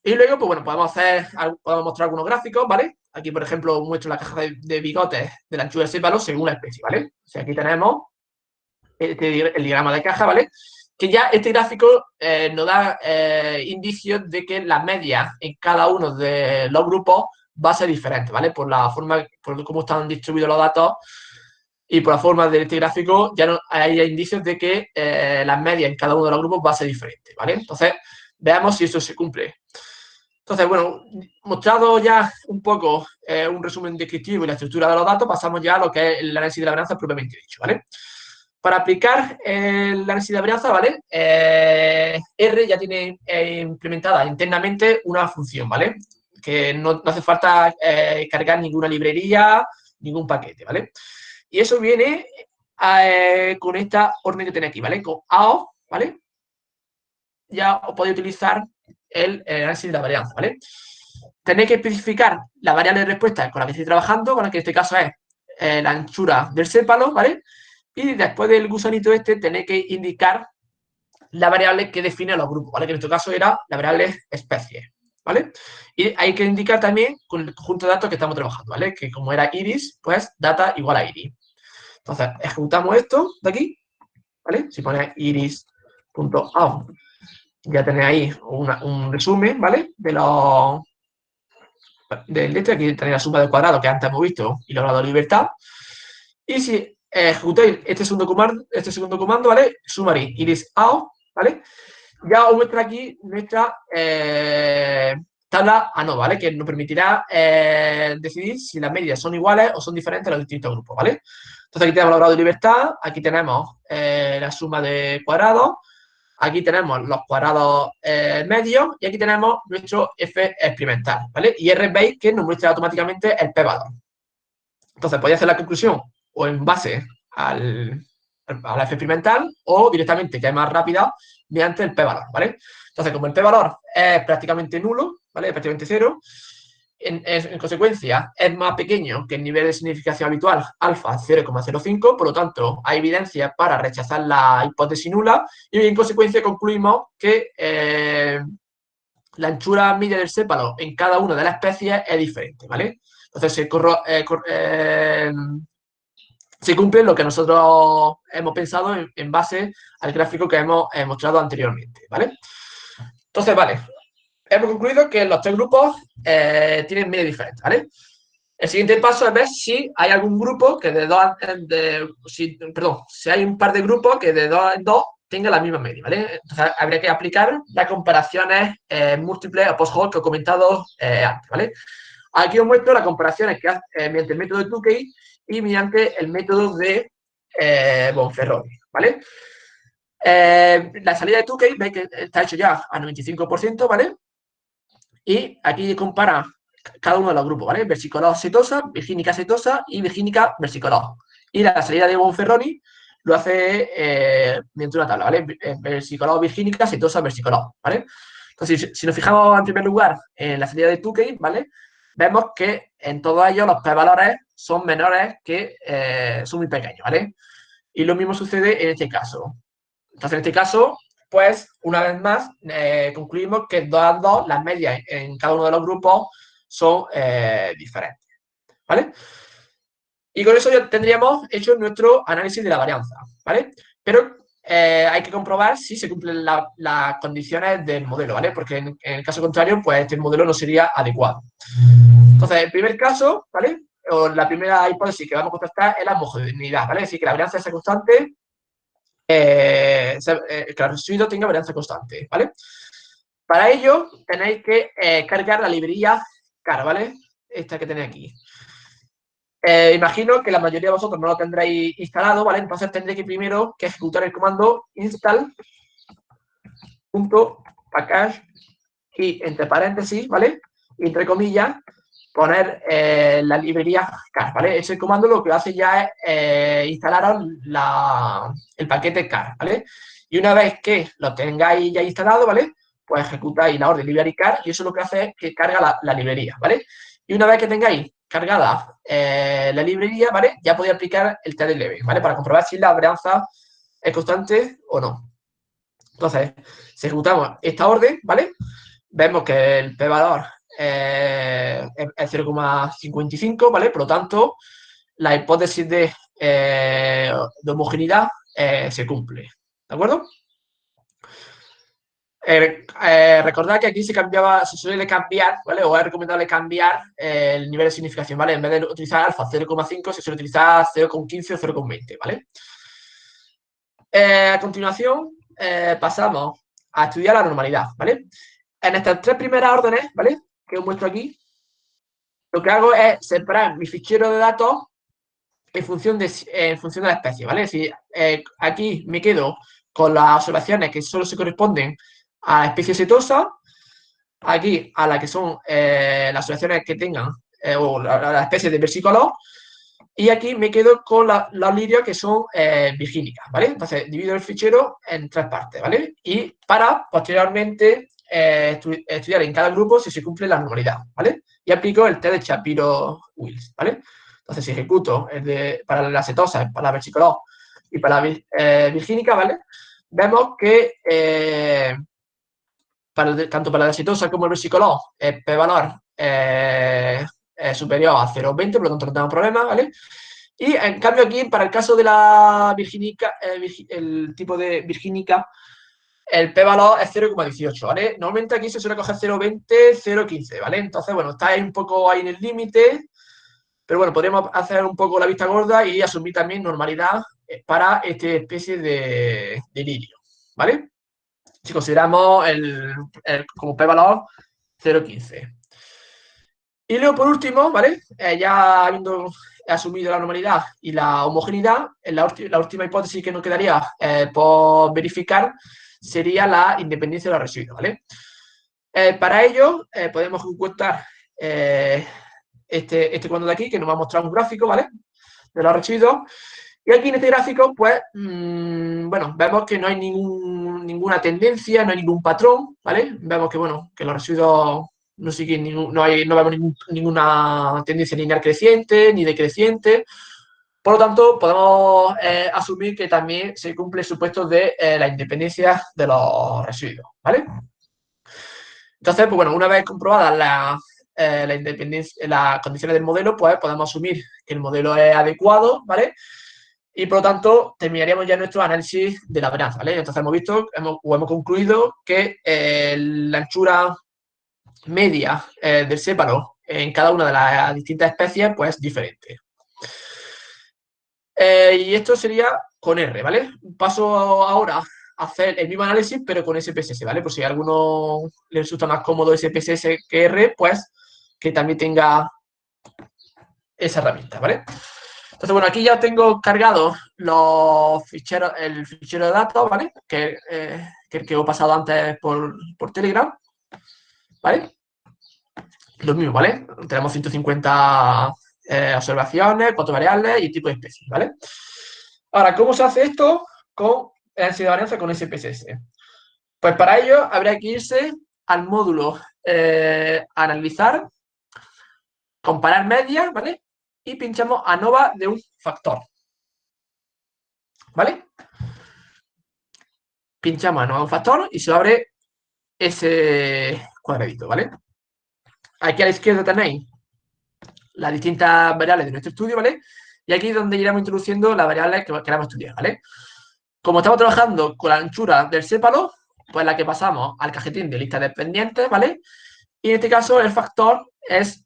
Y luego, pues bueno, podemos hacer, podemos mostrar algunos gráficos, ¿vale? Aquí, por ejemplo, muestro la caja de, bigotes de la anchura del sépalo según la especie, ¿vale? O sea, aquí tenemos este el diagrama de caja, ¿vale? Que ya este gráfico eh, nos da eh, indicios de que la media en cada uno de los grupos va a ser diferente, ¿vale? Por la forma, por cómo están distribuidos los datos y por la forma de este gráfico ya no, hay indicios de que eh, la media en cada uno de los grupos va a ser diferente, ¿vale? Entonces, veamos si esto se cumple. Entonces, bueno, mostrado ya un poco eh, un resumen descriptivo y la estructura de los datos, pasamos ya a lo que es el análisis de la varianza propiamente dicho, ¿vale? Para aplicar el análisis de la varianza, ¿vale? Eh, R ya tiene eh, implementada internamente una función, ¿vale? Que no, hace falta cargar ninguna librería, ningún paquete, ¿vale? Y eso viene con esta orden que tenéis aquí, ¿vale? Con AO, ¿vale? Ya os podéis utilizar el, análisis de la varianza, ¿vale? Tenéis que especificar la variable de respuesta con la que estoy trabajando, con la que en este caso es eh, la anchura del sépalo, ¿vale? Y después del gusanito este tenéis que indicar la variable que define los grupos, ¿vale? Que en este caso era la variable especie, ¿vale? Y hay que indicar también con el conjunto de datos que estamos trabajando, ¿vale? Que como era iris, pues data igual a iris. Entonces, ejecutamos esto de aquí, ¿vale? Si pone iris.out ya tenéis ahí un resumen, ¿vale? De los del este, aquí tenéis la suma del cuadrado que antes hemos visto y logrado grado de libertad. Y si ejecutáis este segundo comando, este segundo comando, ¿vale? Summary iris out, ¿vale? Ya os muestra aquí nuestra eh, tabla ANO, ¿vale? Que nos permitirá eh, decidir si las medias son iguales o son diferentes a los distintos grupos, ¿vale? Entonces aquí tenemos el grado de libertad, aquí tenemos eh, la suma de cuadrados, Aquí tenemos los cuadrados eh, medios y aquí tenemos nuestro F experimental, ¿vale? Y R veis que nos muestra automáticamente el P-valor. Entonces, podéis hacer la conclusión o en base al, la F experimental o directamente, que es más rápida, mediante el P-valor, ¿vale? Entonces, como el P-valor es prácticamente nulo, ¿vale? Es prácticamente cero, en, consecuencia, es más pequeño que el nivel de significación habitual, alfa 0,05, por lo tanto, hay evidencia para rechazar la hipótesis nula y en consecuencia concluimos que eh, la anchura media del sépalo en cada una de las especies es diferente, ¿vale? Entonces, se, eh, eh, se cumple lo que nosotros hemos pensado en, en base al gráfico que hemos mostrado anteriormente, ¿vale? Entonces, vale, hemos concluido que los tres grupos eh, tienen medidas diferentes, ¿vale? El siguiente paso es ver si hay algún grupo que de dos, de, si, perdón, si hay un par de grupos que de dos en dos tenga la misma media, ¿vale? Entonces habría que aplicar las comparaciones eh, múltiples o post-hoc que he comentado eh, antes, ¿vale? Aquí os muestro las comparaciones que hace mediante el método de Tukey y mediante el método de Bonferroni, ¿vale? la salida de Tukey, veis que está hecho ya a 95%, ¿vale? Y aquí compara cada uno de los grupos, ¿vale? Versicolado cetosa, virgínica cetosa y virgínica versicolado. Y la salida de Bonferroni lo hace eh, una tabla, ¿vale? Eh, versicolado, virgínica, cetosa, versicolado, ¿vale? Entonces, si, nos fijamos en primer lugar en la salida de Tukey, ¿vale? Vemos que en todos ellos los p-valores son menores que eh, son muy pequeños, ¿vale? Y lo mismo sucede en este caso. Entonces, en este caso, pues una vez más eh, concluimos que 2 a 2 las medias en cada uno de los grupos son eh, diferentes. ¿Vale? Y con eso ya tendríamos hecho nuestro análisis de la varianza. ¿Vale? Pero eh, hay que comprobar si se cumplen las condiciones del modelo, ¿vale? Porque en, el caso contrario, pues este modelo no sería adecuado. Entonces, el primer caso, ¿vale? O la primera hipótesis que vamos a contestar es la homogeneidad, ¿vale? Es decir, que la varianza es constante eh, eh, que el residuo tenga varianza constante, ¿vale? Para ello tenéis que eh, cargar la librería car, ¿vale? Esta que tenéis aquí. imagino que la mayoría de vosotros no lo tendréis instalado, ¿vale? Entonces tendréis que primero que ejecutar el comando install package y entre paréntesis, ¿vale? Y entre comillas, poner eh, la librería car, ¿vale? Ese comando lo que hace ya es eh, instalar el paquete car, ¿vale? Y una vez que lo tengáis ya instalado, ¿vale? Pues ejecutáis la orden library car y eso lo que hace es que carga la, librería, ¿vale? Y una vez que tengáis cargada eh, la librería, ¿vale? Ya podía aplicar el TLB, ¿vale? Para comprobar si la varianza es constante o no. Entonces, si ejecutamos esta orden, ¿vale? Vemos que el p-valor eh, es 0,55, ¿vale? Por lo tanto, la hipótesis de, eh, homogeneidad se cumple, ¿de acuerdo? Eh, eh, recordad que aquí se cambiaba, se suele cambiar, ¿vale? O es recomendable cambiar eh, el nivel de significación, ¿vale? En vez de utilizar alfa 0,5, se suele utilizar 0,15 o 0,20, ¿vale? a continuación, pasamos a estudiar la normalidad, ¿vale? En estas tres primeras órdenes, ¿vale? Que os muestro aquí, lo que hago es separar mi fichero de datos en función de, en función de la especie, ¿vale? Si aquí me quedo con las observaciones que solo se corresponden a la especie setosa, aquí a la que son eh, las asociaciones que tengan, eh, o la, especie de versicolor, y aquí me quedo con las lirios que son eh, virgínicas, ¿vale? Entonces, divido el fichero en tres partes, ¿vale? Y para, posteriormente, estudiar en cada grupo si se cumple la normalidad, ¿vale? Y aplico el test de Shapiro-Wills, ¿vale? Entonces, si ejecuto el de, para la setosa, para la versicolor y para la virgínica, ¿vale? Vemos que tanto para la exitosa como el versicolor, el p-valor eh, es superior a 0,20, por lo tanto no tenemos problema, ¿vale? Y en cambio aquí, para el caso de la virginica, eh, el tipo de virgínica, el p-valor es 0,18, ¿vale? Normalmente aquí se suele coger 0,20, 0,15, ¿vale? Entonces, bueno, está ahí un poco ahí en el límite, pero bueno, podríamos hacer un poco la vista gorda y asumir también normalidad para esta especie de, de lirio, ¿vale? si consideramos el, como p-valor 0,15. Y luego, por último, ¿vale? Eh, ya habiendo asumido la normalidad y la homogeneidad, la, la última hipótesis que nos quedaría eh, por verificar sería la independencia de los residuos, ¿vale? Eh, para ello, podemos encontrar este, este cuadro de aquí, que nos va a mostrar un gráfico, ¿vale? De los residuos. Y aquí en este gráfico, pues, mm, bueno, vemos que no hay ningún, ninguna tendencia, no hay ningún patrón, ¿vale? Vemos que, bueno, que los residuos no siguen, ningún, no, hay, no vemos ninguna tendencia lineal creciente ni decreciente. Por lo tanto, podemos eh, asumir que también se cumple el supuesto de eh, la independencia de los residuos, ¿vale? Entonces, pues bueno, una vez comprobadas eh, la independencia, las condiciones del modelo, pues podemos asumir que el modelo es adecuado, ¿vale? y por lo tanto terminaríamos ya nuestro análisis de la varianza, ¿vale? Entonces hemos visto hemos, o hemos concluido que la anchura media del sépalo en cada una de las distintas especies pues es diferente. Eh, y esto sería con R, ¿vale? Paso ahora a hacer el mismo análisis pero con SPSS, ¿vale? Por si a alguno le resulta más cómodo SPSS que R, pues que también tenga esa herramienta, ¿vale? Entonces, bueno, aquí ya tengo cargado los ficheros, el fichero de datos, ¿vale? Que, eh, que el que he pasado antes por, Telegram, ¿vale? Lo mismo, ¿vale? Tenemos 150 eh, observaciones, cuatro variables y tipo de especies, ¿vale? Ahora, ¿cómo se hace esto con densidad de varianza con SPSS? Pues para ello habría que irse al módulo eh, analizar, comparar medias, ¿vale? y pinchamos ANOVA de un factor. ¿Vale? Pinchamos ANOVA de un factor y se abre ese cuadradito, ¿vale? Aquí a la izquierda tenéis las distintas variables de nuestro estudio, ¿vale? Y aquí es donde iremos introduciendo las variables que queramos estudiar, ¿vale? Como estamos trabajando con la anchura del sépalo, pues la que pasamos al cajetín de lista de pendientes, ¿vale? Y en este caso el factor es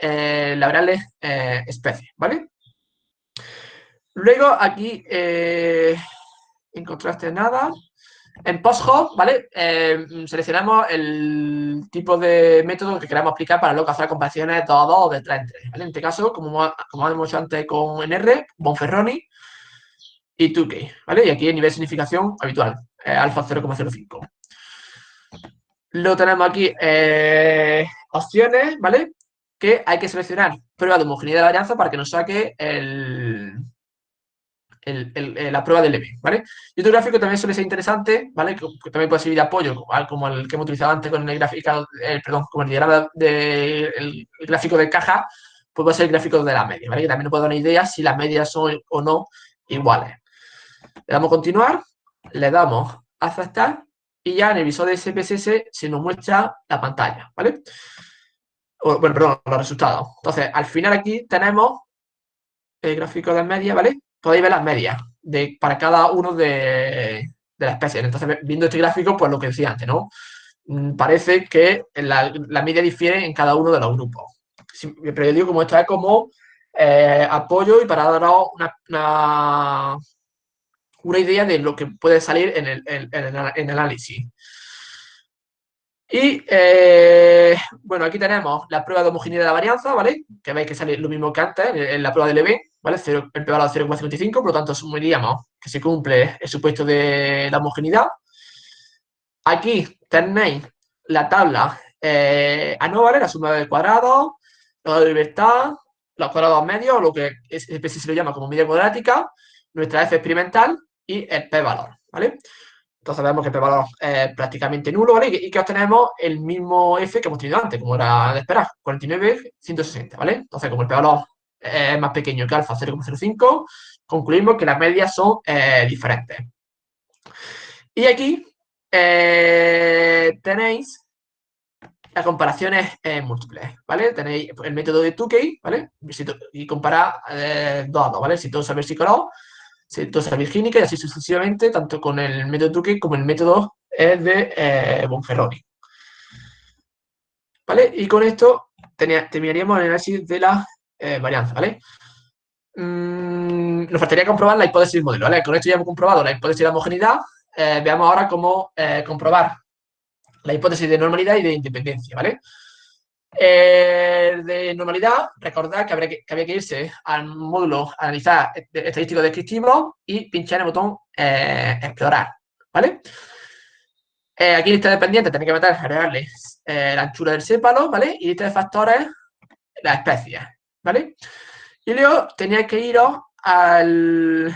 eh, la variable eh, especie, ¿vale? Luego aquí, eh, en contraste nada, en PostHop, ¿vale? Eh, seleccionamos el tipo de método que queramos aplicar para localizar comparaciones de 2 a 2 o de 3 en 3, ¿vale? En este caso, como, hemos hecho antes con NR, Bonferroni y 2K, ¿vale? Y aquí el nivel de significación habitual, alfa 0,05. Luego tenemos aquí opciones, ¿vale? que hay que seleccionar prueba de homogeneidad de varianza para que nos saque el, la prueba del EB, ¿vale? Y otro gráfico también suele ser interesante, ¿vale? Que, también puede servir de apoyo, como el que hemos utilizado antes con el gráfico, perdón, como el diagrama del gráfico de caja, pues va a ser el gráfico de la media, ¿vale? Que también nos puede dar una idea si las medias son o no iguales. Le damos continuar, le damos aceptar y ya en el visor de SPSS se nos muestra la pantalla, ¿vale? bueno, perdón, los resultados. Entonces, al final aquí tenemos el gráfico de media, ¿vale? Podéis ver las medias de, para cada uno de, de las especies. Entonces, viendo este gráfico, pues lo que decía antes, ¿no? Mm, parece que la, media difiere en cada uno de los grupos. Pero yo digo como esto es como eh, apoyo y para daros una, una, idea de lo que puede salir en el, en, el análisis. Y, eh, bueno, aquí tenemos la prueba de homogeneidad de la varianza, ¿vale? Que veis que sale lo mismo que antes en, la prueba del EB, ¿vale? el p-valor 0,55, por lo tanto asumiríamos que se cumple el supuesto de la homogeneidad. Aquí tenéis la tabla eh, ¿vale? la suma de cuadrados, la libertad, los cuadrados medios, lo que se lo llama como media cuadrática, nuestra f experimental y el p-valor, ¿vale? Entonces vemos que el p-valor es prácticamente nulo, ¿vale? Y que obtenemos el mismo f que hemos tenido antes, como era de esperar, 49, 160, ¿vale? Entonces, como el p-valor más pequeño que alfa 0,05, concluimos que las medias son eh, diferentes. Y aquí eh, tenéis las comparaciones eh, múltiples, ¿vale? Tenéis el método de Tukey, ¿vale? Y comparar dos a dos, ¿vale? Si todo sabe psicológico, si todo sabe virgínica y así sucesivamente, tanto con el método de Tukey como el método de Bonferroni. ¿Vale? Y con esto terminaríamos el análisis de la varianza, ¿vale? Mm, nos faltaría comprobar la hipótesis del modelo, ¿vale? Con esto ya hemos comprobado la hipótesis de la homogeneidad, eh, veamos ahora cómo eh, comprobar la hipótesis de normalidad y de independencia, ¿vale? de normalidad, recordad que, habría que, había que irse al módulo analizar estadístico descriptivo y pinchar el botón eh, explorar, ¿vale? aquí lista de dependiente tenéis que meter, agregarle la anchura del sépalo, ¿vale? Y lista de factores, las especies, ¿vale? Y luego teníais que iros al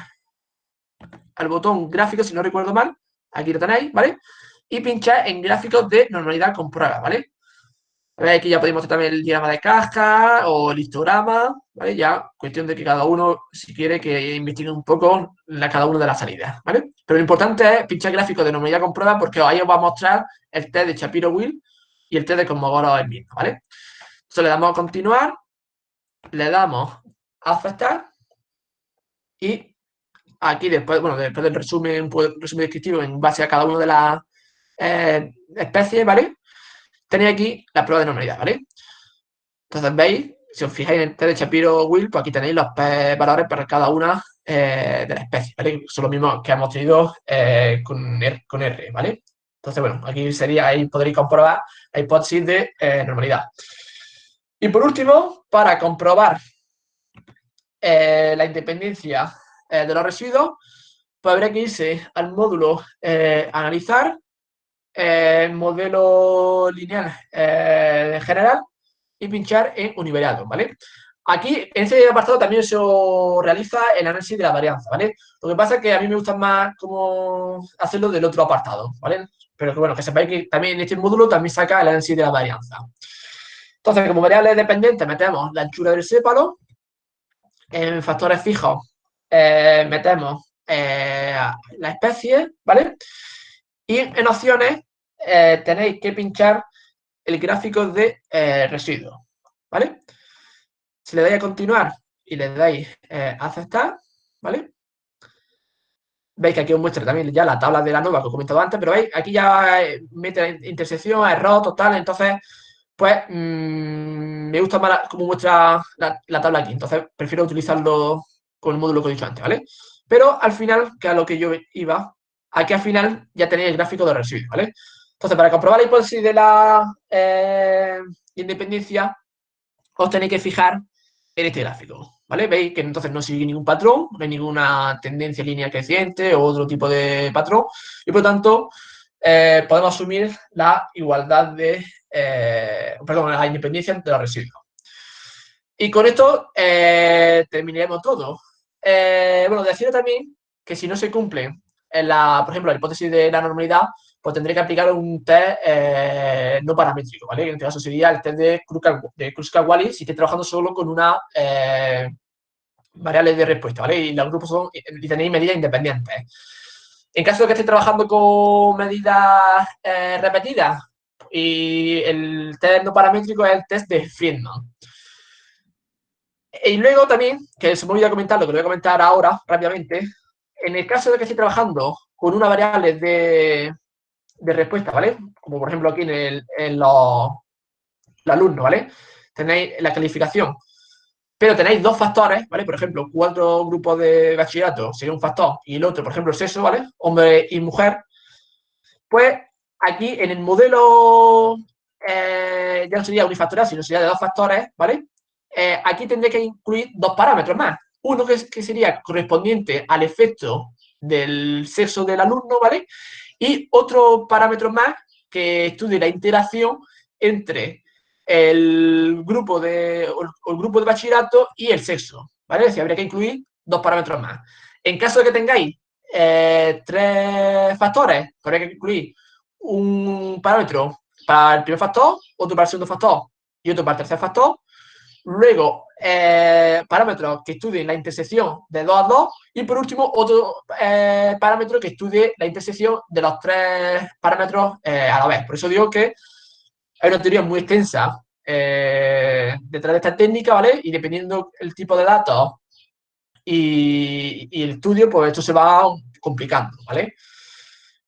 al botón gráfico, si no recuerdo mal, aquí lo tenéis, ¿vale? Y pinchar en gráficos de normalidad con prueba, ¿vale? Aquí ya podemos hacer también el diagrama de caja o el histograma, ¿vale? Ya cuestión de que cada uno, si quiere, que investigue un poco la, cada una de las salidas, ¿vale? Pero lo importante es pinchar gráficos de normalidad con prueba porque ahí os va a mostrar el test de Shapiro-Will y el test de Cosmogoro el mismo, ¿vale? Entonces le damos a continuar, le damos a aceptar y Aquí después, bueno, después del resumen, resumen descriptivo en base a cada una de las eh, especies, ¿vale? Tenéis aquí la prueba de normalidad, ¿vale? Entonces veis, si os fijáis en el test de Shapiro-Will, pues aquí tenéis los valores para cada una eh, de las especies, ¿vale? Son los mismos que hemos tenido eh, con, R, con, R, ¿vale? Entonces, bueno, aquí sería, ahí podréis comprobar la hipótesis de normalidad. Y por último, para comprobar la independencia eh, de los residuos, pues habría que irse al módulo eh, analizar, eh, modelo lineal en general y pinchar en univariado, ¿vale? Aquí, en este apartado también se realiza el análisis de la varianza, ¿vale? Lo que pasa es que a mí me gusta más como hacerlo del otro apartado, ¿vale? Pero bueno, que sepáis que también en este módulo también saca el análisis de la varianza. Entonces, como variable dependiente metemos la anchura del sépalo, en factores fijos eh, metemos eh, la especie, ¿vale? Y en opciones eh, tenéis que pinchar el gráfico de residuos, ¿vale? Si le dais a continuar y le dais a aceptar, ¿vale? Veis que aquí os muestra también ya la tabla de la nueva que os he comentado antes, pero veis, aquí ya mete intersección, error total, entonces, pues, mm, me gusta más como muestra la, la, tabla aquí, entonces prefiero utilizarlo con el módulo que he dicho antes, ¿vale? Pero al final, que a lo que yo iba, aquí al final ya tenéis el gráfico de residuos, ¿vale? Entonces, para comprobar la hipótesis de la eh, independencia, os tenéis que fijar en este gráfico, ¿vale? Veis que entonces no sigue ningún patrón, no hay ninguna tendencia línea creciente o otro tipo de patrón, y por lo tanto, eh, podemos asumir la igualdad de, eh, perdón, la independencia de los residuos. Y con esto terminaremos todo. Eh, bueno, decir también que si no se cumple, la, por ejemplo, la hipótesis de la normalidad, pues tendré que aplicar un test eh, no paramétrico, ¿vale? En este caso sería el test de Kruskal-Wallis si estoy trabajando solo con una eh, variable de respuesta, ¿vale? Y los grupos son, y tenéis medidas independientes. En caso de que esté trabajando con medidas eh, repetidas, y el test no paramétrico es el test de Friedman. Y luego también, que se me olvidó comentar, lo que voy a comentar ahora rápidamente, en el caso de que esté trabajando con una variable de, de respuesta, ¿vale? Como por ejemplo aquí en, el, en los, alumnos, ¿vale? Tenéis la calificación, pero tenéis dos factores, ¿vale? Por ejemplo, cuatro grupos de bachillerato sería un factor y el otro, por ejemplo, sexo, ¿vale? Hombre y mujer. Pues aquí en el modelo eh, ya no sería unifactorial, sino sería de dos factores, ¿vale? Eh, aquí tendré que incluir dos parámetros más. Uno que, sería correspondiente al efecto del sexo del alumno, ¿vale? Y otro parámetro más que estudie la interacción entre el grupo de, el grupo de bachillerato y el sexo, ¿vale? Si habría que incluir dos parámetros más. En caso de que tengáis eh, tres factores, habría que incluir un parámetro para el primer factor, otro para el segundo factor y otro para el tercer factor. Luego, eh, parámetros que estudien la intersección de 2 a 2 y por último otro eh, parámetro que estudie la intersección de los tres parámetros eh, a la vez. Por eso digo que hay una teoría muy extensa detrás de esta técnica, ¿vale? Y dependiendo el tipo de datos y, y, el estudio, pues esto se va complicando, ¿vale?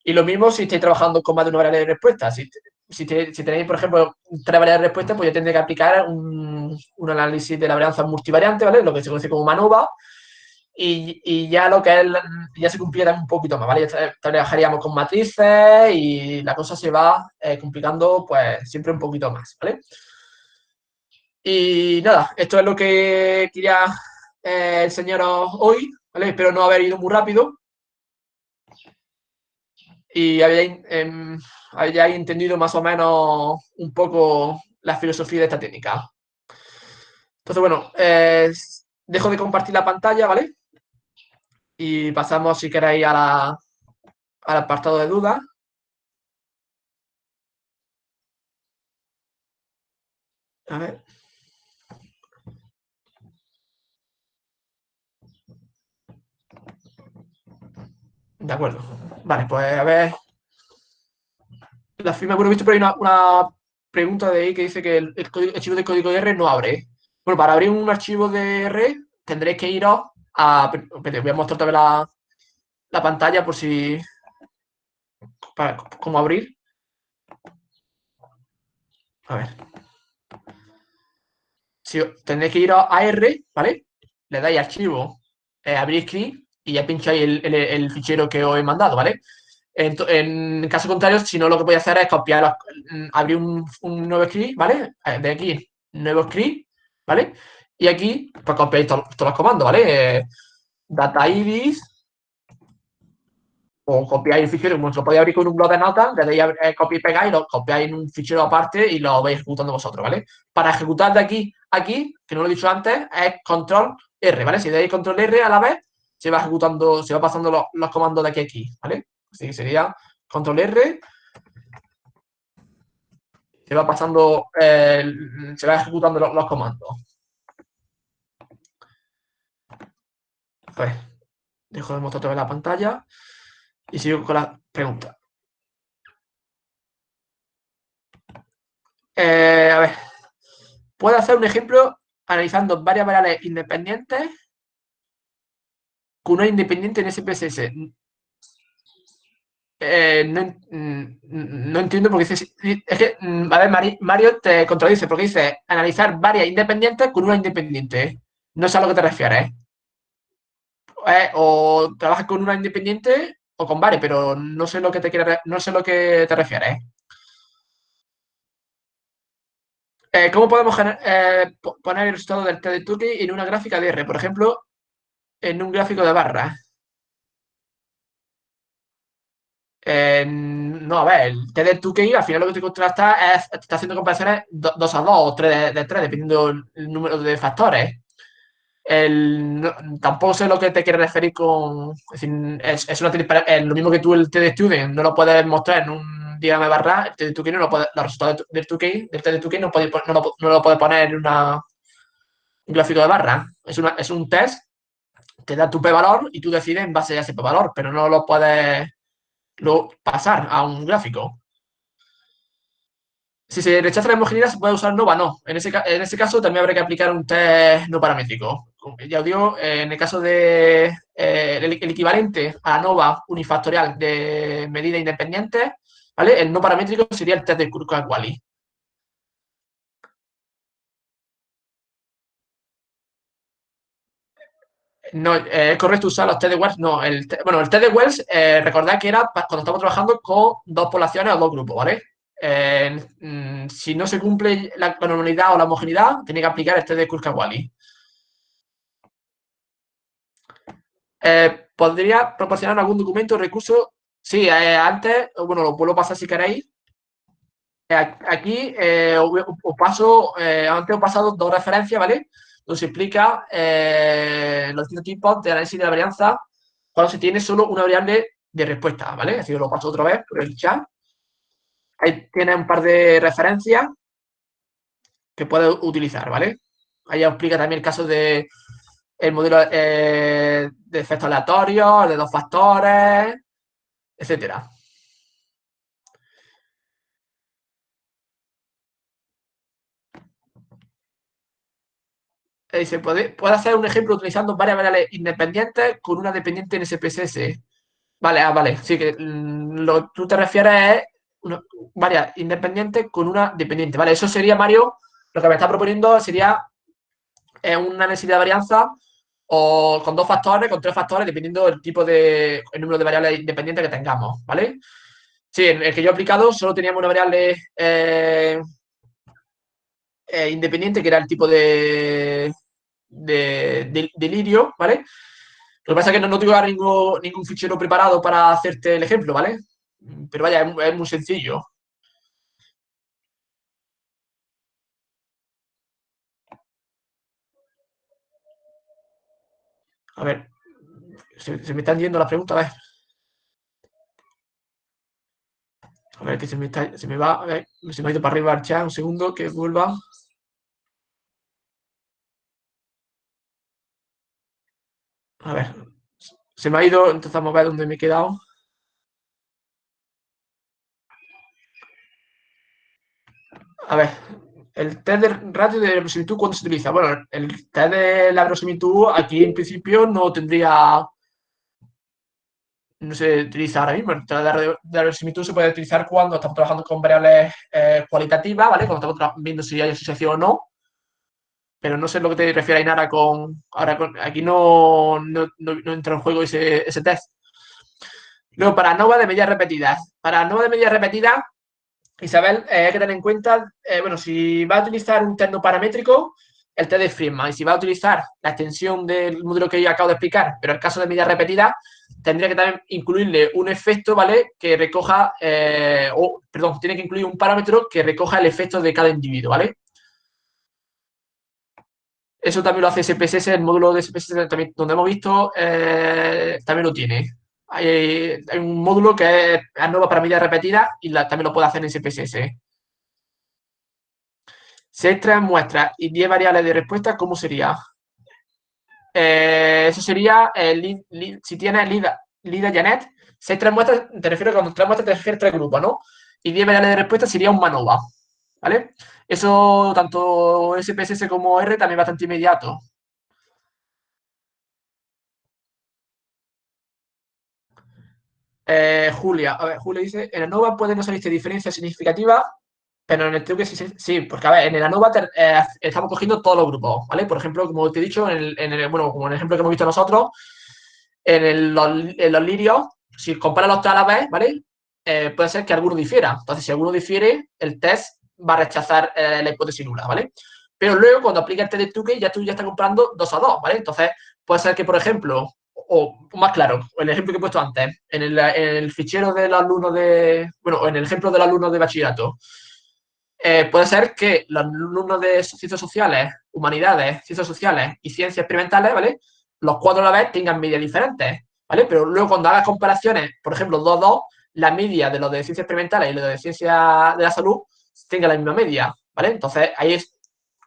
Y lo mismo si estáis trabajando con más de una variable de respuesta. Si, si, tenéis, por ejemplo, tres variables de respuesta, pues ya tendré que aplicar un, análisis de la varianza multivariante, ¿vale? Lo que se conoce como MANOVA. Y, y ya lo que es, ya se cumpliera un poquito más, ¿vale? Trabajaríamos con matrices y la cosa se va eh, complicando, pues, siempre un poquito más, ¿vale? Y nada, esto es lo que quería eh, enseñaros hoy, ¿vale? Espero no haber ido muy rápido y habéis, eh, entendido más o menos un poco la filosofía de esta técnica. Entonces, bueno, eh, dejo de compartir la pantalla, ¿vale? Y pasamos, si queréis, a la, al apartado de dudas. A ver. De acuerdo. Vale, pues a ver. La firma, bueno, he visto por ahí una, pregunta de ahí que dice que el, archivo de código R no abre. Bueno, para abrir un archivo de R tendréis que ir a... voy a mostrar vez la, la pantalla por si... Para, cómo abrir. A ver. Si, tendréis que ir a, R, ¿vale? Le dais archivo, eh, abrir script y ya pincháis el, el, fichero que os he mandado, ¿vale? En, en, caso contrario, si no, lo que voy a hacer es copiar, mm, abrir un, nuevo script, ¿vale? Eh, de aquí, nuevo script, ¿vale? Y aquí, pues copiáis todos, los comandos, ¿vale? Eh, data ibis, o copiáis el fichero, como lo podéis abrir con un blog de notas, le dais eh, copia y pegáis, lo copiáis en un fichero aparte y lo vais ejecutando vosotros, ¿vale? Para ejecutar de aquí aquí, que no lo he dicho antes, es control R, ¿vale? Si dais control R a la vez, se va ejecutando, se va pasando los, comandos de aquí a aquí, ¿vale? Así que sería control R, se va pasando, se va ejecutando los, comandos. Ver, dejo de mostrar otra la pantalla y sigo con la pregunta. Eh, a ver, puedo hacer un ejemplo analizando varias variables independientes una independiente en SPSS. Eh, no, entiendo porque dice, es que, mm, a ver, Mario te contradice porque dice analizar varias independientes con una independiente. No sé a lo que te refieres. Eh, o trabajas con una independiente o con varias, pero no sé lo que te quiere, no sé lo que te refieres. Eh, ¿Cómo podemos poner el resultado del test de en una gráfica de R? Por ejemplo, en un gráfico de barra. no, a ver, el TD2KI al final lo que te contrasta es, está haciendo comparaciones 2 a 2 o 3 de, 3, dependiendo del número de factores. tampoco sé lo que te quiere referir con. Es, es, lo mismo que tú el TD Student no lo puedes mostrar en un diagrama de barra, el TD 2 no lo puede, los resultados del, del TD no, puede, no, no lo puede poner en una, un gráfico de barra. Es, una, es un test que da tu p-valor y tú decides en base a ese p-valor, pero no lo puedes lo, pasar a un gráfico. Si se rechaza la homogeneidad, ¿se puede usar NOVA? No. En ese, en ese caso también habría que aplicar un test no paramétrico. Ya os digo, en el caso de eh, el, equivalente a NOVA unifactorial de medida independiente, ¿vale? El no paramétrico sería el test de Kurka-Wally. No, eh, es correcto usar los test de Wells. No, el, bueno, el test de Wells, eh, recordad que era cuando estamos trabajando con dos poblaciones o dos grupos, ¿vale? Mm, si no se cumple la, normalidad o la homogeneidad, tiene que aplicar este de Kurzka-Wally. Eh, ¿Podría proporcionar algún documento o recurso? Sí, eh, antes, bueno, lo puedo pasar si queréis. Eh, aquí os paso, antes he pasado dos referencias, ¿vale? Se explica los distintos tipos de análisis de la varianza cuando se tiene solo una variable de respuesta, ¿vale? Así que lo paso otra vez por el chat. Ahí tiene un par de referencias que puede utilizar, ¿vale? Ahí explica también el caso de el modelo eh, de efectos aleatorios, de dos factores, etcétera. Se puede, puede hacer un ejemplo utilizando varias variables independientes con una dependiente en SPSS. Vale, ah, vale. Sí, que lo que tú te refieres es una, varias independientes con una dependiente. Vale, eso sería, Mario, lo que me está proponiendo sería eh, una necesidad de varianza o con dos factores, con tres factores, dependiendo del tipo de el número de variables independientes que tengamos, ¿vale? Sí, en el que yo he aplicado solo teníamos una variable eh, eh, independiente, que era el tipo de, de, lirio, ¿vale? Lo que pasa es que no, no ningún, ningún fichero preparado para hacerte el ejemplo, ¿vale? Pero vaya, es, muy sencillo. A ver, se, me están yendo las preguntas, a ver. A ver, que se me, está, se me va, a ver, se me ha ido para arriba el chat, un segundo, que vuelva. A ver, se me ha ido, entonces vamos a ver dónde me he quedado. a ver, el test de ratio de verosimilitud, ¿cuándo se utiliza? Bueno, el test de la verosimilitud aquí en principio no tendría, no se utiliza ahora mismo. El test de la verosimilitud se puede utilizar cuando estamos trabajando con variables eh, cualitativas, ¿vale? Cuando estamos viendo si hay asociación o no. Pero no sé lo que te refiere Ainara con... Ahora, aquí no, no, entra en juego ese, ese test. Luego, para NOVA de medidas repetidas. Para NOVA de medidas repetidas, Isabel, eh, hay que tener en cuenta, eh, bueno, si va a utilizar un terno paramétrico, el T de Friedman, y si va a utilizar la extensión del modelo que yo acabo de explicar, pero el caso de medidas repetidas, tendría que también incluirle un efecto, ¿vale? Que recoja, eh, o, perdón, tiene que incluir un parámetro que recoja el efecto de cada individuo, ¿vale? Eso también lo hace SPSS, el módulo de SPSS también, donde hemos visto, también lo tiene hay, un módulo que es ANOVA para medidas repetidas y también lo puede hacer en SPSS. Si hay muestras y 10 variables de respuesta, ¿cómo sería? Eh, eso sería, eh, si tienes Lida, Lida Janet, si hay muestras, te refiero a cuando tres muestras te refieres a tres grupos, ¿no? Y 10 variables de respuesta sería un MANOVA, ¿vale? Eso, tanto SPSS como R, también bastante inmediato. Eh, Julia, a ver, Julia dice, en ANOVA puede no salirte diferencia significativa, pero en el truque sí, sí, porque a ver, en el ANOVA eh, estamos cogiendo todos los grupos, ¿vale? Por ejemplo, como te he dicho, en el, bueno, como en el ejemplo que hemos visto nosotros, en, los, lirios, si comparas los tres a la vez, ¿vale? Eh, puede ser que alguno difiera. Entonces, si alguno difiere, el test va a rechazar la hipótesis nula, ¿vale? Pero luego, cuando aplica el test de truque, ya tú ya estás comprando dos a dos, ¿vale? Entonces, puede ser que, por ejemplo, o más claro, el ejemplo que he puesto antes, en el, fichero del alumno de, bueno, en el ejemplo del alumno de bachillerato, eh, puede ser que los alumnos de ciencias sociales, humanidades, ciencias sociales y ciencias experimentales, ¿vale? Los cuatro a la vez tengan medias diferentes, ¿vale? Pero luego cuando hagas comparaciones, por ejemplo, 2-2, la media de los de ciencias experimentales y los de ciencias de la salud tenga la misma media, ¿vale? Entonces, ahí es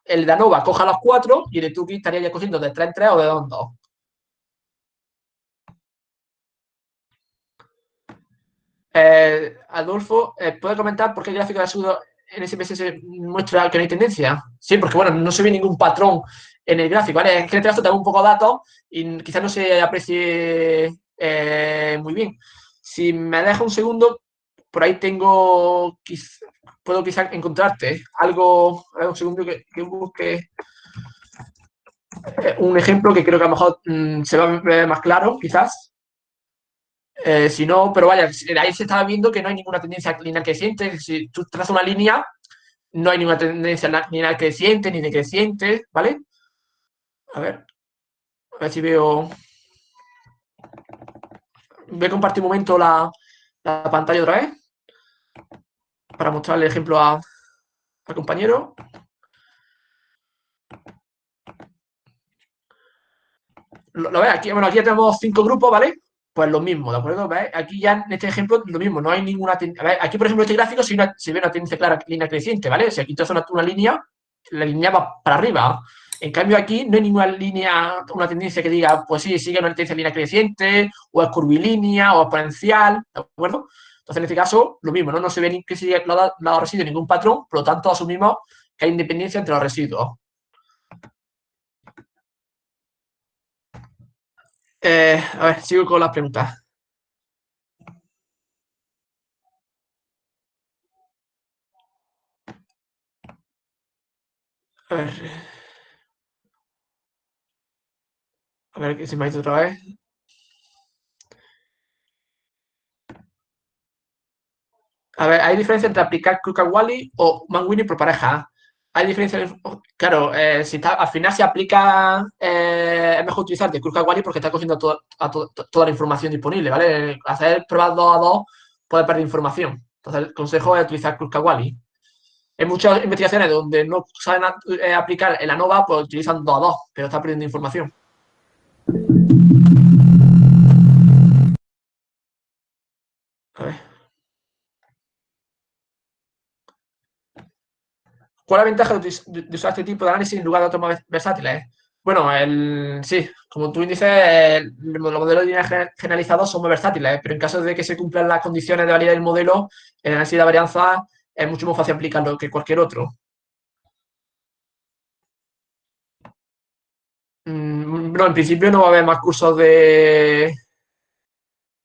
el de ANOVA coja los cuatro y el de Tuki estaría ya cogiendo de 3 en 3 o de 2 en 2. Eh, Adolfo, eh, ¿puede comentar por qué el gráfico de sudo en SPSS muestra que no hay tendencia? Sí, porque bueno, no se ve ningún patrón en el gráfico, ¿vale? Es que en este caso tengo un poco de datos y quizás no se aprecie eh, muy bien. Si me deja un segundo, por ahí tengo, puedo quizás encontrarte algo, un segundo que, busque un ejemplo que creo que a lo mejor mm, se va a ver más claro, quizás. Eh, si no, pero vaya, ahí se estaba viendo que no hay ninguna tendencia lineal creciente. Si tú trazas una línea, no hay ninguna tendencia lineal creciente ni decreciente, ¿vale? A ver, a ver si veo... Voy a compartir un momento la, pantalla otra vez para mostrarle el ejemplo al compañero. Lo, lo aquí, bueno, aquí tenemos cinco grupos, ¿vale? Pues lo mismo, ¿de acuerdo? Aquí ya en este ejemplo lo mismo, no hay ninguna... Aquí, por ejemplo, este gráfico se ve una tendencia clara, línea creciente, ¿vale? Si aquí trazo una, una línea, la línea va para arriba. En cambio, aquí no hay ninguna línea, una tendencia que diga, pues sí, sigue una tendencia línea creciente, o es curvilínea, o exponencial, ¿de acuerdo? Entonces, en este caso, lo mismo, ¿no? No se ve ni que sigue lado, lado residuos ningún patrón, por lo tanto, asumimos que hay independencia entre los residuos. Eh, a ver, sigo con las preguntas. A ver. A ver, si me ha ido otra vez. A ver, ¿hay diferencia entre aplicar Kruka-Wally o Manguini por pareja? hay diferencias, claro, eh, si al final se aplica, eh, es mejor utilizar de Wally porque está cogiendo toda la información disponible, ¿vale? Hacer pruebas 2 a 2 puede perder información. Entonces, el consejo es utilizar Wally. En muchas investigaciones donde no saben eh, aplicar el ANOVA, pues utilizan 2 a 2, pero está perdiendo información. A ver. ¿Cuál es la ventaja de, usar este tipo de análisis en lugar de otros versátiles? Bueno, el, sí, como tú dices, los modelos de línea generalizados son muy versátiles, pero en caso de que se cumplan las condiciones de validez del modelo, el análisis de varianza es mucho más fácil aplicarlo que cualquier otro. Mm, no, en principio no va a haber más cursos de,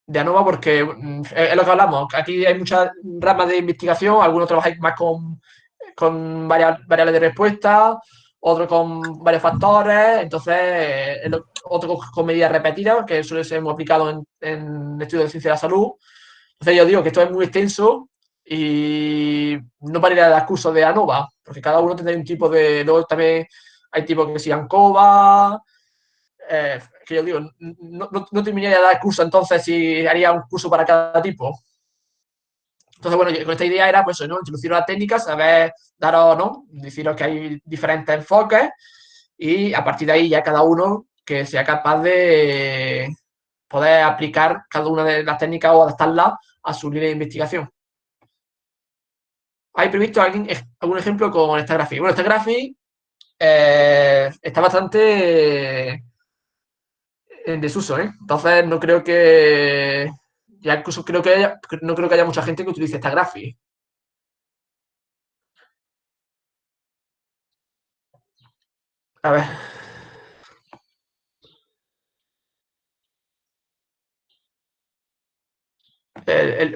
de ANOVA porque mm, es lo que hablamos. Aquí hay muchas ramas de investigación, algunos trabajáis más con con varias variables de respuesta, otro con varios factores, entonces otro con medidas repetidas, que suele ser muy aplicado en, estudios de ciencia de la salud. Entonces yo digo que esto es muy extenso y no pararía de dar cursos de ANOVA, porque cada uno tendrá un tipo de... Luego también hay tipos que sigan COVA, eh, que yo digo, no, no, no terminaría de dar curso entonces si haría un curso para cada tipo. Entonces, bueno, con esta idea era, pues, ¿no? Introducir las técnicas, saber daros, ¿no? Deciros que hay diferentes enfoques y a partir de ahí ya cada uno que sea capaz de poder aplicar cada una de las técnicas o adaptarlas a su línea de investigación. ¿Hay previsto alguien, algún ejemplo con esta gráfica? Bueno, esta gráfica eh, está bastante en desuso, ¿eh? Entonces, no creo que ya incluso creo que no creo que haya mucha gente que utilice esta gráfica. A ver.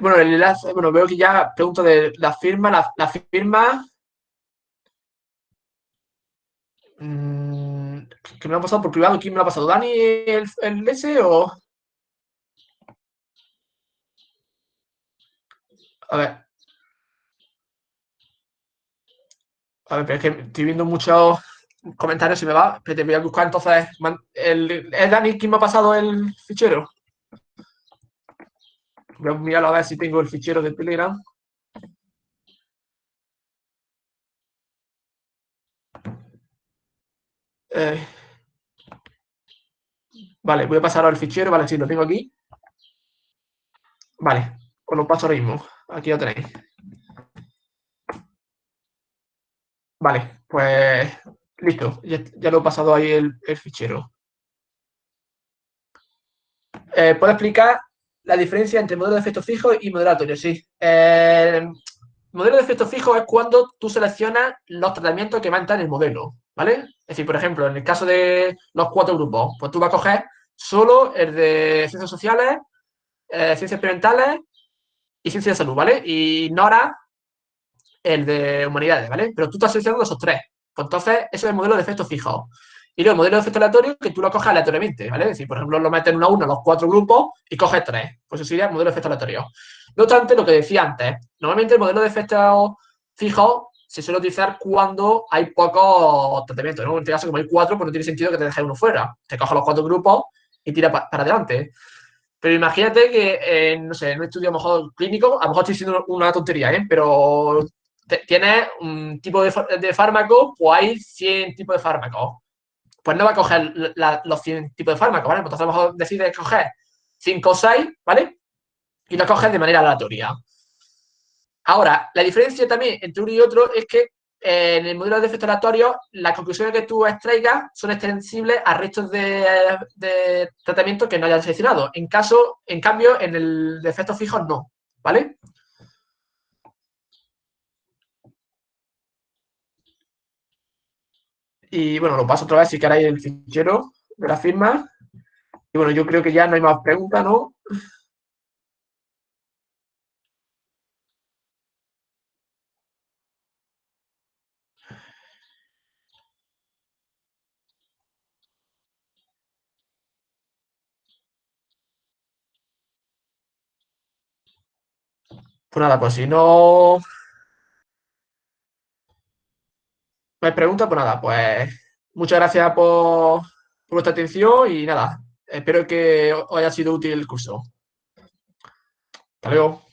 bueno, el enlace, bueno, veo que ya pregunto de la firma, la, firma mm, que me lo ha pasado por privado, ¿quién me lo ha pasado? ¿Dani el, el S o...? A ver. A ver, pero es que estoy viendo muchos comentarios, si me va. Te voy a buscar entonces. El, ¿Es Dani quien me ha pasado el fichero? Voy a mirar a ver si tengo el fichero de Telegram. Eh. Vale, voy a pasar al fichero, vale, si sí, lo tengo aquí. Vale, os lo paso ahora mismo. Aquí lo tenéis. Vale, pues listo, ya, lo he pasado ahí el, fichero. Eh, ¿Puedo explicar la diferencia entre modelo de efectos fijos y modelo aleatorio? Sí. Eh, modelo de efectos fijos es cuando tú seleccionas los tratamientos que van a en el modelo, ¿vale? Es decir, por ejemplo, en el caso de los cuatro grupos, pues tú vas a coger solo el de ciencias sociales, eh, ciencias experimentales y ciencias de salud, ¿vale? Y ignora el de humanidades, ¿vale? Pero tú estás seleccionando esos tres. Pues entonces, eso es el modelo de efectos fijos. Y luego el modelo de efecto aleatorio que tú lo coges aleatoriamente, ¿vale? Es decir, por ejemplo, lo metes uno a uno los cuatro grupos y coges tres. Pues eso sería el modelo de efecto aleatorio. No obstante, lo que decía antes, normalmente el modelo de efectos fijos se suele utilizar cuando hay pocos tratamientos. En este caso, como hay cuatro, pues no tiene sentido que te dejes uno fuera. Te coges los cuatro grupos y tira para adelante. Pero imagínate que, no sé, en un estudio a lo mejor clínico, a lo mejor estoy diciendo una tontería, ¿eh? Pero tienes un tipo de, fármaco, pues hay 100 tipos de fármacos. Pues no va a coger los 100 tipos de fármacos, ¿vale? Pues entonces a lo mejor decides coger 5 o 6, ¿vale? Y lo coges de manera aleatoria. Ahora, la diferencia también entre uno y otro es que en el modelo de efecto aleatorio, las conclusiones que tú extraigas son extensibles a restos de, tratamiento que no hayas seleccionado. En caso, en cambio, en el de efectos fijos no, ¿vale? Y bueno, lo paso otra vez si queréis el fichero de la firma. Y bueno, yo creo que ya no hay más preguntas, ¿no? Pues nada, pues si no... No hay preguntas, pues nada, pues muchas gracias por, por vuestra atención y nada, espero que os haya sido útil el curso. Hasta luego.